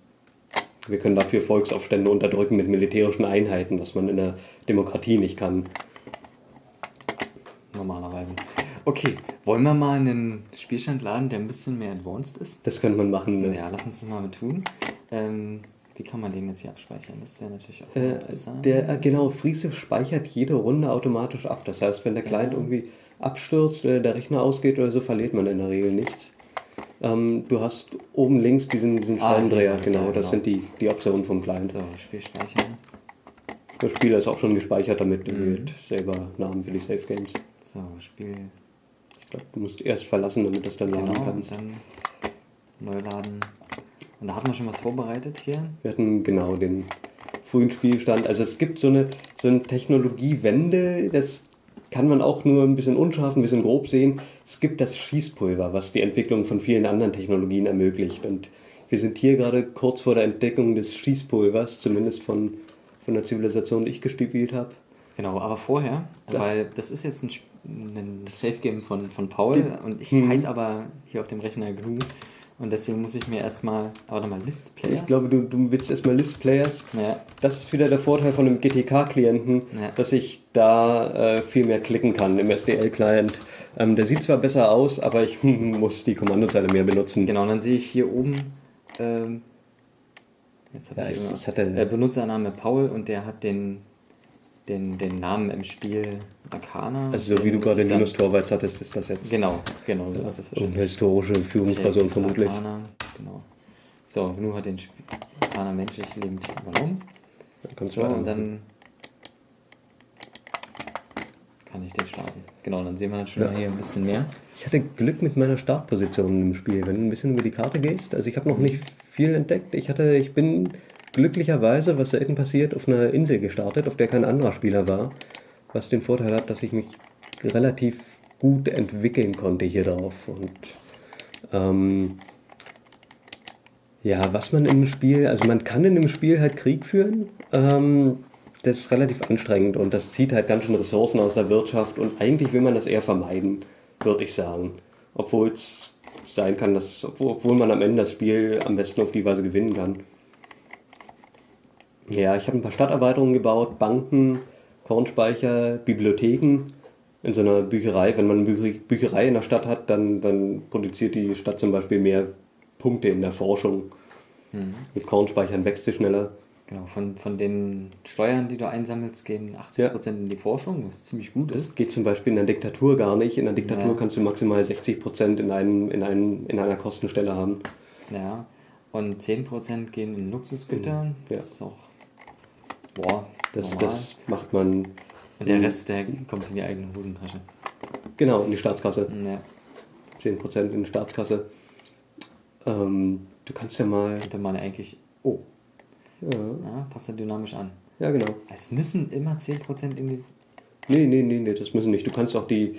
wir können dafür Volksaufstände unterdrücken mit militärischen Einheiten, was man in der Demokratie nicht kann. Normalerweise. Okay, wollen wir mal einen Spielstand laden, der ein bisschen mehr advanced ist? Das könnte man machen. Ne? Ja, lass uns das mal tun. Ähm, wie kann man den jetzt hier abspeichern? Das wäre natürlich auch Äh, interessant. der, äh, genau, Friese speichert jede Runde automatisch ab. Das heißt, wenn der Client Ja. irgendwie abstürzt, äh, der Rechner ausgeht oder so, verliert man in der Regel nichts. Ähm, du hast oben links diesen, diesen Ah, Schraubendreher, das genau, ja, das genau. sind die, die Optionen vom Client. so, Spiel speichern. Der Spieler ist auch schon gespeichert damit, Mhm. mit selber Namen für die Safe Games. So, Spiel. Ich glaube, du musst erst verlassen, damit das dann laden Genau, und kannst. dann neu laden. Und da hat man schon was vorbereitet hier. Wir hatten genau den frühen Spielstand. Also es gibt so eine, so eine Technologiewende, das kann man auch nur ein bisschen unscharf, ein bisschen grob sehen. Es gibt das Schießpulver, was die Entwicklung von vielen anderen Technologien ermöglicht. Und wir sind hier gerade kurz vor der Entdeckung des Schießpulvers, zumindest von, von der Zivilisation, die ich gespielt habe. Genau, aber vorher, Das- weil das ist jetzt ein, ein Safe Game von, von Paul und ich Mhm. heiße aber hier auf dem Rechner GNU und deswegen muss ich mir erstmal, warte mal, List Players. Ich glaube, du, du willst erstmal List Players. Ja, Das ist wieder der Vorteil von einem GTK-Klienten, Ja. dass ich da äh, viel mehr klicken kann im SDL-Client. Ähm, der sieht zwar besser aus, aber ich muss die Kommandozeile mehr benutzen. genau, und dann sehe ich hier oben, ähm, jetzt habe Ja, ich, ich- ich hatte- äh, Benutzername Paul und der hat den, den, den Namen im Spiel Arcana. Also so wie Den du gerade dann- Linus Torvalds hattest, ist das jetzt Genau, genau, so ist das eine historische Führungsperson Okay, vermutlich. Arcana, genau. So, GNU hat den Arcana menschlich lebend übernommen. Dann kannst So, du und dann kann ich den starten. Genau, dann sehen wir dann schon Ja. mal hier ein bisschen mehr. Ich hatte Glück mit meiner Startposition im Spiel. Wenn du ein bisschen über die Karte gehst, also ich habe noch nicht viel entdeckt. Ich hatte, ich bin glücklicherweise, was selten passiert, auf einer Insel gestartet, auf der kein anderer Spieler war. Was den Vorteil hat, dass ich mich relativ gut entwickeln konnte hier drauf. Und ähm, ja, was man im Spiel, also man kann in dem Spiel halt Krieg führen. Ähm, das ist relativ anstrengend und das zieht halt ganz schön Ressourcen aus der Wirtschaft und eigentlich will man das eher vermeiden, würde ich sagen. Obwohl es sein kann, dass, obwohl, man am Ende das Spiel am besten auf die Weise gewinnen kann. Ja, ich habe ein paar Stadterweiterungen gebaut, Banken, Kornspeicher, Bibliotheken. in so einer Bücherei, wenn man eine Bücher- Bücherei in der Stadt hat, dann, dann produziert die Stadt zum Beispiel mehr Punkte in der Forschung. Mit Kornspeichern wächst sie schneller. Genau, von, von den Steuern, die du einsammelst, gehen 80% in die Forschung, was ziemlich gut Das ist. geht zum Beispiel in der Diktatur gar nicht. In der Diktatur Ja. kannst du maximal 60% in, einem, in, einem, in einer Kostenstelle haben. Ja. Und 10% gehen in Luxusgüter. Mhm, ja. Das ist auch boah, Das, normal. das macht man Und der Rest, der kommt in die eigene Hosentasche. genau in die Staatskasse. Ja. 10% in die Staatskasse. Ähm, du kannst ja mal. Könnte man eigentlich. Oh, Ja, ja, passt da dynamisch an. ja genau. Es müssen immer 10% in die. Nee, nee, nee, nee, das müssen nicht. Du kannst auch die.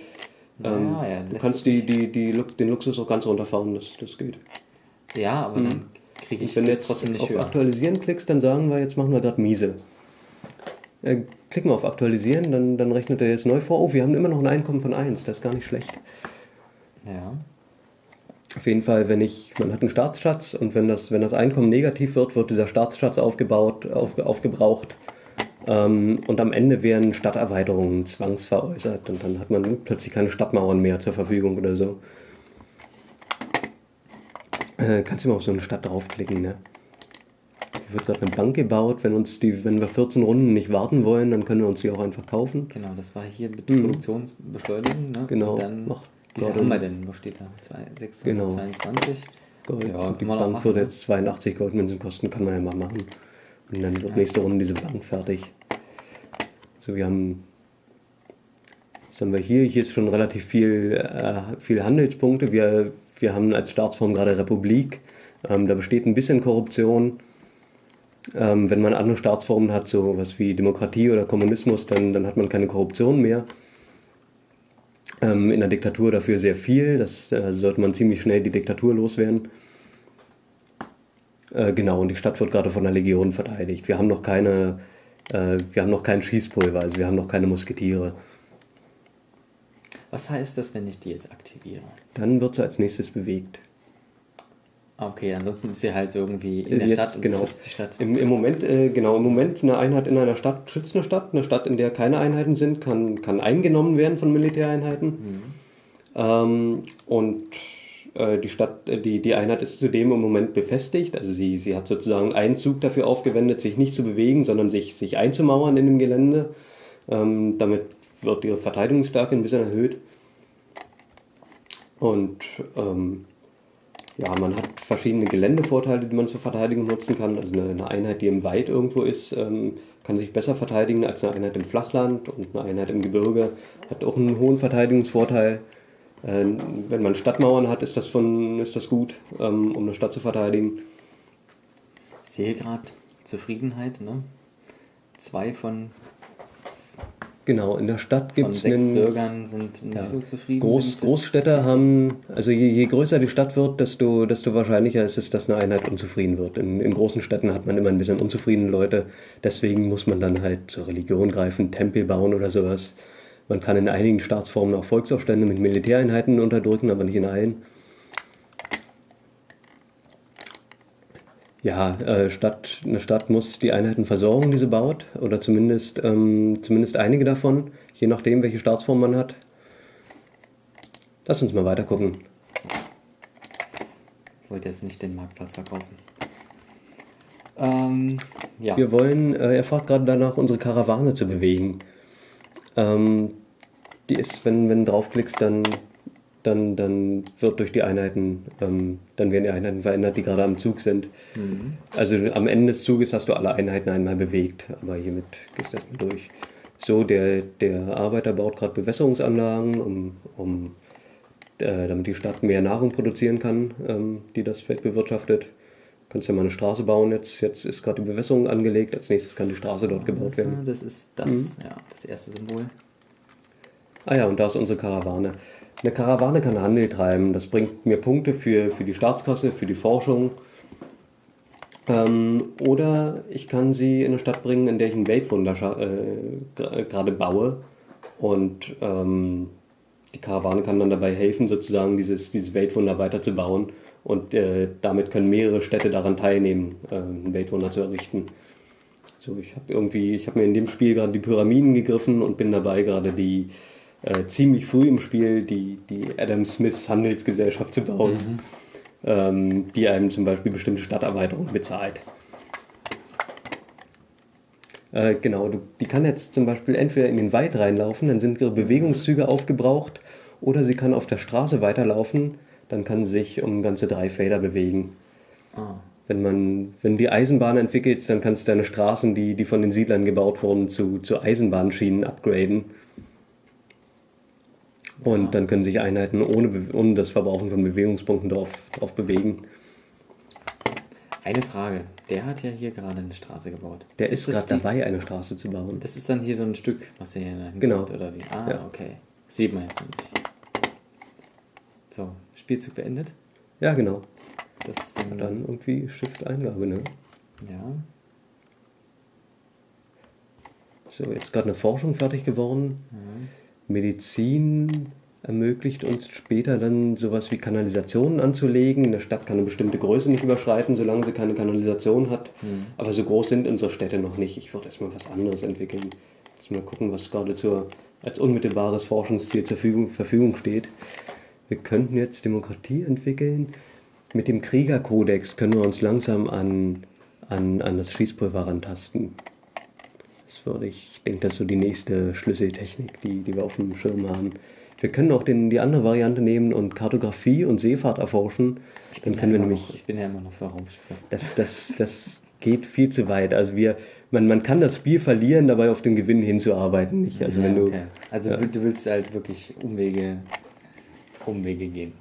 Ähm, Naja, ja, du kannst die, die, die, den Luxus auch ganz runterfahren, das, das geht. Ja, aber dann kriege ich wenn du das jetzt trotzdem nicht auf höher. Aktualisieren klickst, dann sagen wir, jetzt machen wir gerade miese. Äh, klicken wir auf Aktualisieren, dann, dann rechnet er jetzt neu vor. Oh, wir haben immer noch ein Einkommen von 1, das ist gar nicht schlecht. Ja. Auf jeden Fall, wenn ich, man hat einen Staatsschatz und wenn das, wenn das Einkommen negativ wird, wird dieser Staatsschatz aufgebaut, auf, aufgebraucht. Ähm, und am Ende werden Stadterweiterungen zwangsveräußert und dann hat man plötzlich keine Stadtmauern mehr zur Verfügung oder so. Äh, kannst du mal auf so eine Stadt draufklicken, ne? Hier wird gerade eine Bank gebaut. Wenn, uns die, wenn wir 14 Runden nicht warten wollen, dann können wir uns die auch einfach kaufen. Genau, das war hier mit Produktionsbeschleunigung. Ne? Genau, dann, macht wie haben wir denn? Was steht da? Zwei- 622? Gold. Ja, die Bank würde ne? jetzt 82 Goldmünzen kosten, kann man ja mal machen. Und dann wird Ja. nächste Runde diese Bank fertig. So, wir haben. Was haben wir hier? Hier ist schon relativ viel, äh, viel Handelspunkte. Wir, wir haben als Staatsform gerade Republik. Ähm, da besteht ein bisschen Korruption. Ähm, wenn man andere Staatsformen hat, so was wie Demokratie oder Kommunismus, dann, dann hat man keine Korruption mehr. Ähm, in der Diktatur dafür sehr viel. Das äh, sollte man ziemlich schnell die Diktatur loswerden. Äh, genau, und die Stadt wird gerade von der Legion verteidigt. Wir haben noch keine, äh, wir haben noch kein Schießpulver, also wir haben noch keine Musketiere. Was heißt das, wenn ich die jetzt aktiviere? Dann wird sie als nächstes bewegt. Okay, ansonsten ist sie halt irgendwie in der Jetzt, Stadt und genau. schützt die Stadt. Im, Im Moment, äh, genau, im Moment eine Einheit in einer Stadt schützt eine Stadt. Eine Stadt, in der keine Einheiten sind, kann, kann eingenommen werden von Militäreinheiten. Ähm, und äh, die Stadt, äh, die, die Einheit ist zudem im Moment befestigt. Also sie, sie hat sozusagen einen Zug dafür aufgewendet, sich nicht zu bewegen, sondern sich, sich einzumauern in dem Gelände. Ähm, damit wird ihre Verteidigungsstärke ein bisschen erhöht. Und ähm, ja, man hat verschiedene Geländevorteile, die man zur Verteidigung nutzen kann. Also eine, Einheit, die im Wald irgendwo ist, ähm, kann sich besser verteidigen als eine Einheit im Flachland und eine Einheit im Gebirge hat auch einen hohen Verteidigungsvorteil. Äh, wenn man Stadtmauern hat, ist das, von, ist das gut, ähm, um eine Stadt zu verteidigen. Ich sehe gerade Zufriedenheit, ne? Zwei von, Genau, in der Stadt gibt es einen. Bürgern sind nicht Ja. so zufrieden. Groß, wenn ich das- Großstädte haben, also je, je größer die Stadt wird, desto, desto wahrscheinlicher ist es, dass eine Einheit unzufrieden wird. In, in großen Städten hat man immer ein bisschen unzufriedene Leute, deswegen muss man dann halt zur Religion greifen, Tempel bauen oder sowas. Man kann in einigen Staatsformen auch Volksaufstände mit Militäreinheiten unterdrücken, aber nicht in allen. Ja, äh, Stadt, eine Stadt muss die Einheiten versorgen, die sie baut, oder zumindest, ähm, zumindest einige davon, je nachdem, welche Staatsform man hat. Lass uns mal weiter gucken. Ich wollte jetzt nicht den Marktplatz verkaufen. Ähm, ja. Wir wollen, äh, er fragt gerade danach, unsere Karawane zu bewegen. Ähm, die ist, wenn, wenn du draufklickst, dann, dann, dann wird durch die Einheiten, ähm, dann werden die Einheiten verändert, die gerade am Zug sind. Also am Ende des Zuges hast du alle Einheiten einmal bewegt, aber hiermit gehst du erstmal durch. So, der, der Arbeiter baut gerade Bewässerungsanlagen, um, um äh, damit die Stadt mehr Nahrung produzieren kann, ähm, die das Feld bewirtschaftet. Kannst ja mal eine Straße bauen jetzt. Jetzt ist gerade die Bewässerung angelegt. Als nächstes kann die Straße dort gebaut werden. Das ist das, Mhm. ja, das erste Symbol. Ah ja, und da ist unsere Karawane. Eine Karawane kann Handel treiben. Das bringt mir Punkte für, für die Staatskasse, für die Forschung. Ähm, oder ich kann sie in eine Stadt bringen, in der ich ein Weltwunder äh, gra- gerade baue. Und ähm, die Karawane kann dann dabei helfen, sozusagen dieses, dieses Weltwunder weiterzubauen. Und äh, damit können mehrere Städte daran teilnehmen, äh, ein Weltwunder zu errichten. So, ich habe irgendwie, ich habe mir in dem Spiel gerade die Pyramiden gegriffen und bin dabei gerade die, äh, ziemlich früh im Spiel die, die Adam Smith Handelsgesellschaft zu bauen, ähm, die einem zum Beispiel bestimmte Stadterweiterungen bezahlt. Äh, genau, die kann jetzt zum Beispiel entweder in den Wald reinlaufen, dann sind ihre Bewegungszüge aufgebraucht, oder sie kann auf der Straße weiterlaufen, dann kann sie sich um ganze drei Felder bewegen. Ah. Wenn man, wenn die Eisenbahn entwickelst, dann kannst du deine Straßen, die, die von den Siedlern gebaut wurden, zu, zu Eisenbahnschienen upgraden. Und dann können sich Einheiten ohne, Be- ohne das Verbrauchen von Bewegungspunkten drauf, drauf bewegen. Eine Frage. Der hat ja hier gerade eine Straße gebaut. Der ist, das gerade dabei, eine Straße zu bauen. Das ist dann hier so ein Stück, was er hier Genau. oder wie? Ah, Ja. okay. Sieht man jetzt nicht. So, Spielzug beendet. Ja, genau. Das ist dann, Dann irgendwie Shift-Eingabe, ne? ja. So, jetzt gerade eine Forschung fertig geworden. Medizin ermöglicht uns später dann sowas wie Kanalisationen anzulegen. Eine Stadt kann eine bestimmte Größe nicht überschreiten, solange sie keine Kanalisation hat. Aber so groß sind unsere Städte noch nicht. Ich würde erstmal was anderes entwickeln. Jetzt mal gucken, was gerade zur, als unmittelbares Forschungsziel zur Verfügung, Verfügung steht. Wir könnten jetzt Demokratie entwickeln. Mit dem Kriegerkodex können wir uns langsam an, an, an das Schießpulver rantasten. Das würde ich, ich denke, das ist so die nächste Schlüsseltechnik, die, die wir auf dem Schirm haben. Wir können auch den, die andere Variante nehmen und Kartografie und Seefahrt erforschen. Dann können wir ja immer nämlich, noch, ich bin ja immer noch für Raumschiffe. das, das, das geht viel zu weit. Also wir, man, man kann das Spiel verlieren, dabei auf den Gewinn hinzuarbeiten. Nicht? Also ja, wenn du, okay. Also ja. du willst halt wirklich Umwege, Umwege gehen.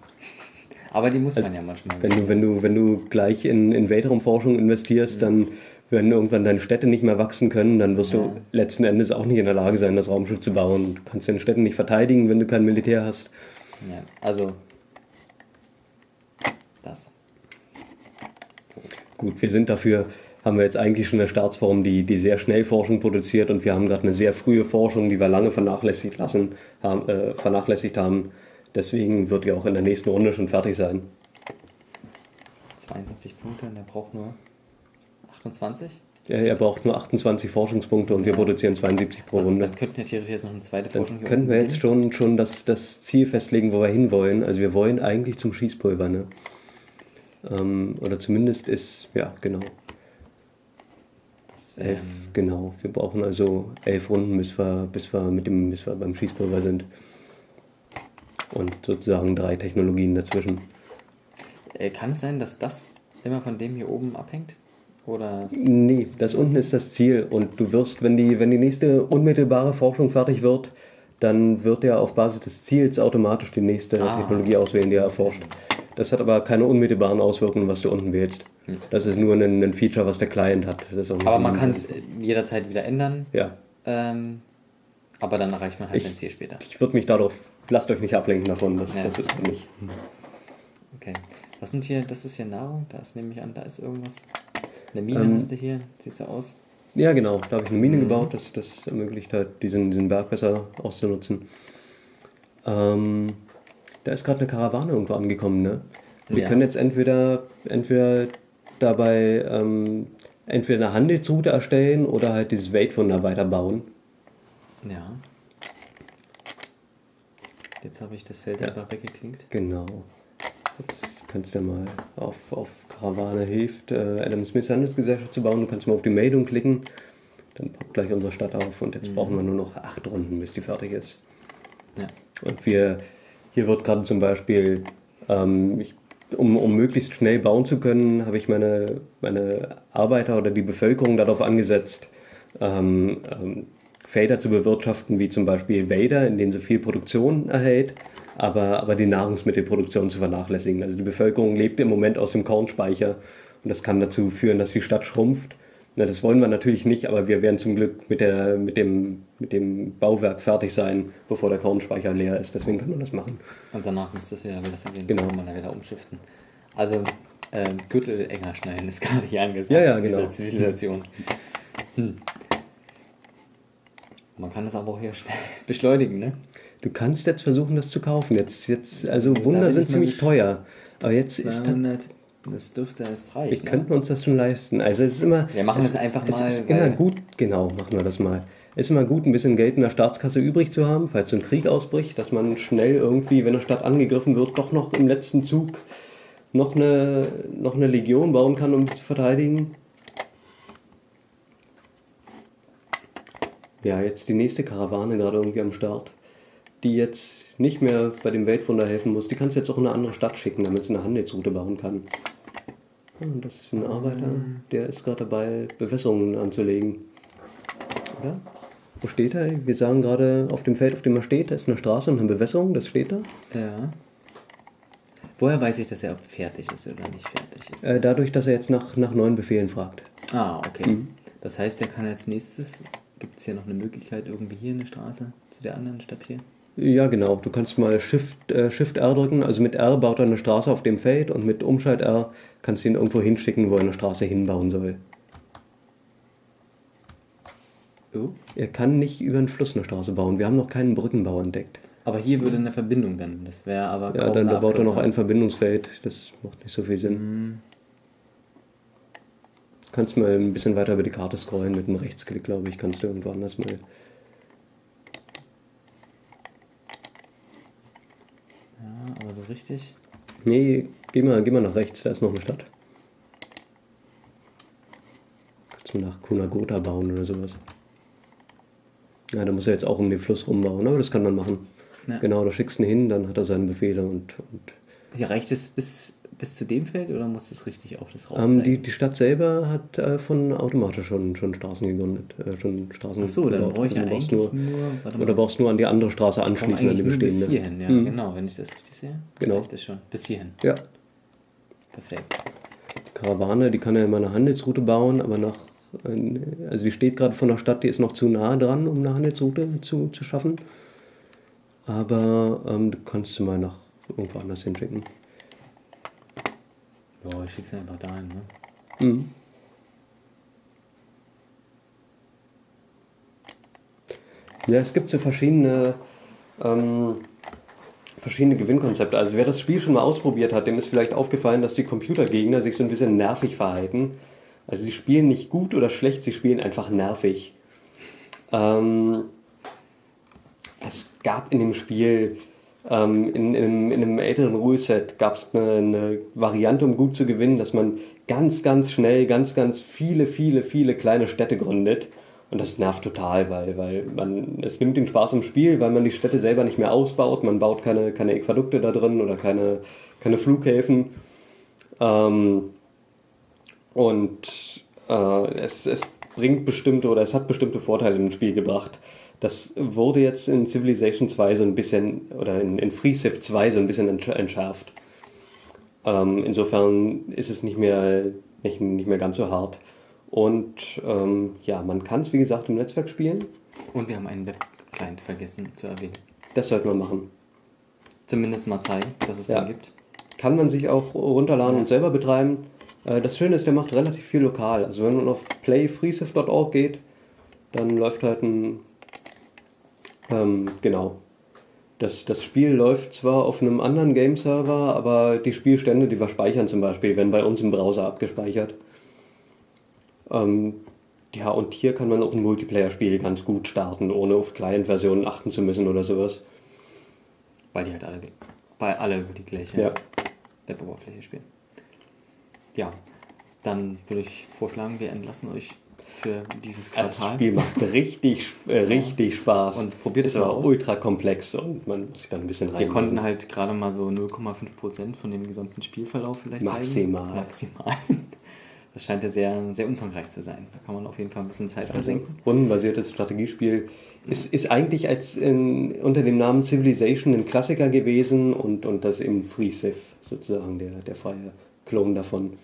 Aber die muss Also, man ja manchmal. Wenn du, wenn du, wenn du gleich in, in Weltraumforschung investierst, dann werden irgendwann deine Städte nicht mehr wachsen können, dann wirst Ja. du letzten Endes auch nicht in der Lage sein, das Raumschiff zu bauen. Du kannst deine Städte nicht verteidigen, wenn du kein Militär hast. Ja, also das. Gut, wir sind dafür, haben wir jetzt eigentlich schon eine Staatsform, die, die sehr schnell Forschung produziert und wir haben gerade eine sehr frühe Forschung, die wir lange vernachlässigt, lassen, haben, äh, vernachlässigt haben. Deswegen wird die auch in der nächsten Runde schon fertig sein. 72 Punkte und er braucht nur 28. Er, er braucht nur 28 Forschungspunkte und wir Ja. produzieren 72 pro Was, Runde. dann könnten wir theoretisch jetzt noch eine zweite Dann Forschung können wir jetzt schon, schon das, das Ziel festlegen, wo wir hinwollen. Also wir wollen eigentlich zum Schießpulver, ne? Ähm, oder zumindest ist, ja, genau. Das Elf, genau. Wir brauchen also elf Runden, bis wir, bis wir, mit dem, bis wir beim Schießpulver sind. Und sozusagen drei Technologien dazwischen. äh, kann es sein, dass das immer von dem hier oben abhängt? Oder Nee, das unten ist das Ziel. Und du wirst, wenn die, wenn die nächste unmittelbare Forschung fertig wird, dann wird er auf Basis des Ziels automatisch die nächste Ah. Technologie auswählen, die er erforscht. Das hat aber keine unmittelbaren Auswirkungen, was du unten wählst. Das ist nur ein, ein Feature, was der Client hat. Aber man ein- kann es jederzeit wieder ändern. Ja. Ähm, aber dann erreicht man halt Ich- sein Ziel später. Ich würde mich darauf, lasst euch nicht ablenken davon, das, Ja. das ist nicht. Okay. Was sind hier, das ist hier Nahrung? Da ist, nehme ich an, da ist irgendwas. Eine Mine Ähm, hast du hier, sieht so aus. Ja, genau. Da habe ich eine Mine Mhm. gebaut, das, das ermöglicht halt, diesen, diesen Berg besser auszunutzen. Ähm, da ist gerade eine Karawane irgendwo angekommen, ne? Wir Ja. können jetzt entweder, entweder dabei ähm, entweder eine Handelsroute erstellen oder halt dieses Weltwunder weiterbauen. Ja. Jetzt habe ich das Feld Ja. einfach weggeklinkt. Genau. Jetzt kannst du ja mal auf, auf Karawane hilft, äh, Adam Smith Handelsgesellschaft zu bauen. Du kannst mal auf die Meldung klicken. Dann poppt gleich unsere Stadt auf und jetzt brauchen wir nur noch acht Runden, bis die fertig ist. Ja. Und wir, hier wird gerade zum Beispiel, ähm, ich, um, um möglichst schnell bauen zu können, habe ich meine, meine Arbeiter oder die Bevölkerung darauf angesetzt, ähm, ähm, Felder zu bewirtschaften, wie zum Beispiel Wälder, in denen sie viel Produktion erhält, aber, aber die Nahrungsmittelproduktion zu vernachlässigen. Also die Bevölkerung lebt im Moment aus dem Kornspeicher und das kann dazu führen, dass die Stadt schrumpft. Na, das wollen wir natürlich nicht, aber wir werden zum Glück mit, der, mit, dem, mit dem Bauwerk fertig sein, bevor der Kornspeicher leer ist. Deswegen kann man das machen. Und danach muss das wieder, das wieder, Genau. man wieder umschiften. Also, ähm, Gürtel enger schneiden ist gerade hier angesagt. Ja, ja, in dieser genau. Zivilisation. Hm. Man kann das aber auch hier beschleunigen, ne? Du kannst jetzt versuchen, das zu kaufen. Jetzt, jetzt, also Wunder sind ziemlich teuer. Aber jetzt ist das, 200, das dürfte erst reichen. wir könnten uns das schon leisten. Also es ist immer. Wir machen es, es einfach es mal, Ist immer gut, genau, machen wir das mal. ist immer gut, ein bisschen Geld in der Staatskasse übrig zu haben, falls so ein Krieg ausbricht, dass man schnell irgendwie, wenn eine Stadt angegriffen wird, doch noch im letzten Zug noch eine, noch eine Legion bauen kann, um zu verteidigen. Ja, jetzt die nächste Karawane gerade irgendwie am Start, die jetzt nicht mehr bei dem Weltwunder helfen muss. Die kannst du jetzt auch in eine andere Stadt schicken, damit sie eine Handelsroute bauen kann. Und das ist ein Arbeiter, der ist gerade dabei, Bewässerungen anzulegen. Oder? Wo steht er? Wir sagen gerade, auf dem Feld, auf dem er steht, da ist eine Straße und eine Bewässerung, das steht da. Ja. Woher weiß ich, dass er fertig ist oder nicht fertig ist? Äh, dadurch, dass er jetzt nach, nach neuen Befehlen fragt. ah, okay. Mhm. Das heißt, er kann als nächstes. Gibt es hier noch eine Möglichkeit, irgendwie hier eine Straße zu der anderen Stadt hier? Ja, genau. Du kannst mal Shift, äh, Shift R drücken. Also mit R baut er eine Straße auf dem Feld und mit Umschalt R kannst du ihn irgendwo hinschicken, wo er eine Straße hinbauen soll. Oh. Er kann nicht über einen Fluss eine Straße bauen. Wir haben noch keinen Brückenbau entdeckt. Aber hier würde eine Verbindung dann. Das wäre aber. Ja, dann da baut er noch ein. Verbindungsfeld. Das macht nicht so viel Sinn. Mhm. Du kannst mal ein bisschen weiter über die Karte scrollen mit einem Rechtsklick, glaube ich. Kannst du irgendwo anders mal. Ja, aber so richtig. Nee, geh mal, geh mal nach rechts, da ist noch eine Stadt. Kannst du nach Kunagota bauen oder sowas. Ja, da muss er jetzt auch um den Fluss rumbauen, aber das kann man machen. Ja. Genau, da schickst du ihn hin, dann hat er seine Befehle und, und Hier reicht es bis, bis zu dem Feld oder muss es richtig auf das rauf ähm, die, die Stadt selber hat äh, von automatisch schon, schon Straßen gegründet. Äh, schon Straßen Ach so, dann gebaut. brauche ich ja Also du eigentlich nur. nur, oder brauchst nur an die andere Straße Ich anschließen, an die nur bis bestehende. hierhin, ja, Mhm. genau, wenn ich das richtig sehe. Genau. Reicht das schon. Bis hierhin. Ja, Perfekt. die Karawane, die kann er immer eine Handelsroute bauen, aber nach, also die steht gerade von der Stadt, die ist noch zu nah dran, um eine Handelsroute zu, zu schaffen. Aber ähm, du kannst sie mal nach irgendwo anders hinschicken. Ja, ich schicke es einfach dahin, ne? Mhm. Ja, es gibt so verschiedene, ähm, verschiedene Gewinnkonzepte. Also wer das Spiel schon mal ausprobiert hat, dem ist vielleicht aufgefallen, dass die Computergegner sich so ein bisschen nervig verhalten. Also sie spielen nicht gut oder schlecht, sie spielen einfach nervig. Ähm, es gab in dem Spiel, ähm, in, in, in einem älteren Ruleset gab es eine, eine Variante, um gut zu gewinnen, dass man ganz, ganz schnell, ganz, ganz viele, viele, viele kleine Städte gründet. Und das nervt total, weil, weil man, es nimmt den Spaß im Spiel, weil man die Städte selber nicht mehr ausbaut. Man baut keine, keine Äquadukte da drin oder keine, keine Flughäfen. Ähm, und äh, es, es bringt bestimmte oder es hat bestimmte Vorteile im Spiel gebracht. Das wurde jetzt in Civilization 2 so ein bisschen, oder in, in Free Civ 2 so ein bisschen entsch- entschärft. Ähm, insofern ist es nicht mehr, nicht, nicht mehr ganz so hart. Und ähm, ja, man kann es wie gesagt im Netzwerk spielen. Und wir haben einen Web-Client vergessen zu erwähnen. Das sollte man machen. Zumindest mal zeigen, dass es Ja. den gibt. Kann man sich auch runterladen Ja. und selber betreiben. Äh, Das Schöne ist, der macht relativ viel lokal. Also wenn man auf playfreeciv.org geht, dann läuft halt ein... Ähm, genau. Das, das Spiel läuft zwar auf einem anderen Game-Server, aber die Spielstände, die wir speichern zum Beispiel, werden bei uns im Browser abgespeichert. Ähm, ja, und hier kann man auch ein Multiplayer-Spiel ganz gut starten, ohne auf Client-Versionen achten zu müssen oder sowas. Weil die halt alle, bei alle über die gleiche Ja. Web-Oberfläche spielen. Ja, dann würde ich vorschlagen, wir entlassen euch für dieses Das Quartal. Spiel macht richtig, äh, richtig Spaß. Und probiert es mal aus. ultra komplex und man muss sich da ein bisschen rein. Wir konnten halt gerade mal so 0,5% von dem gesamten Spielverlauf vielleicht Maximal. zeigen. Maximal. Das scheint ja sehr, sehr umfangreich zu sein. Da kann man auf jeden Fall ein bisschen Zeit also, versenken. rundenbasiertes Strategiespiel ist, ist eigentlich als in, unter dem Namen Civilization ein Klassiker gewesen und, und das im Free Civ sozusagen der, der freie Klon davon.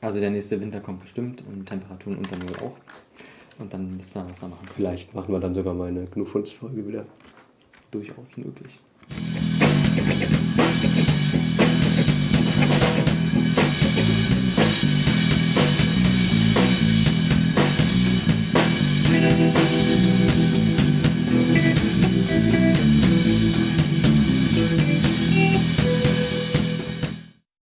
Also der nächste Winter kommt bestimmt und Temperaturen unter Null auch. Und dann müsst ihr was da machen. Vielleicht machen wir dann sogar mal eine Gnufunst-Folge wieder. Durchaus möglich.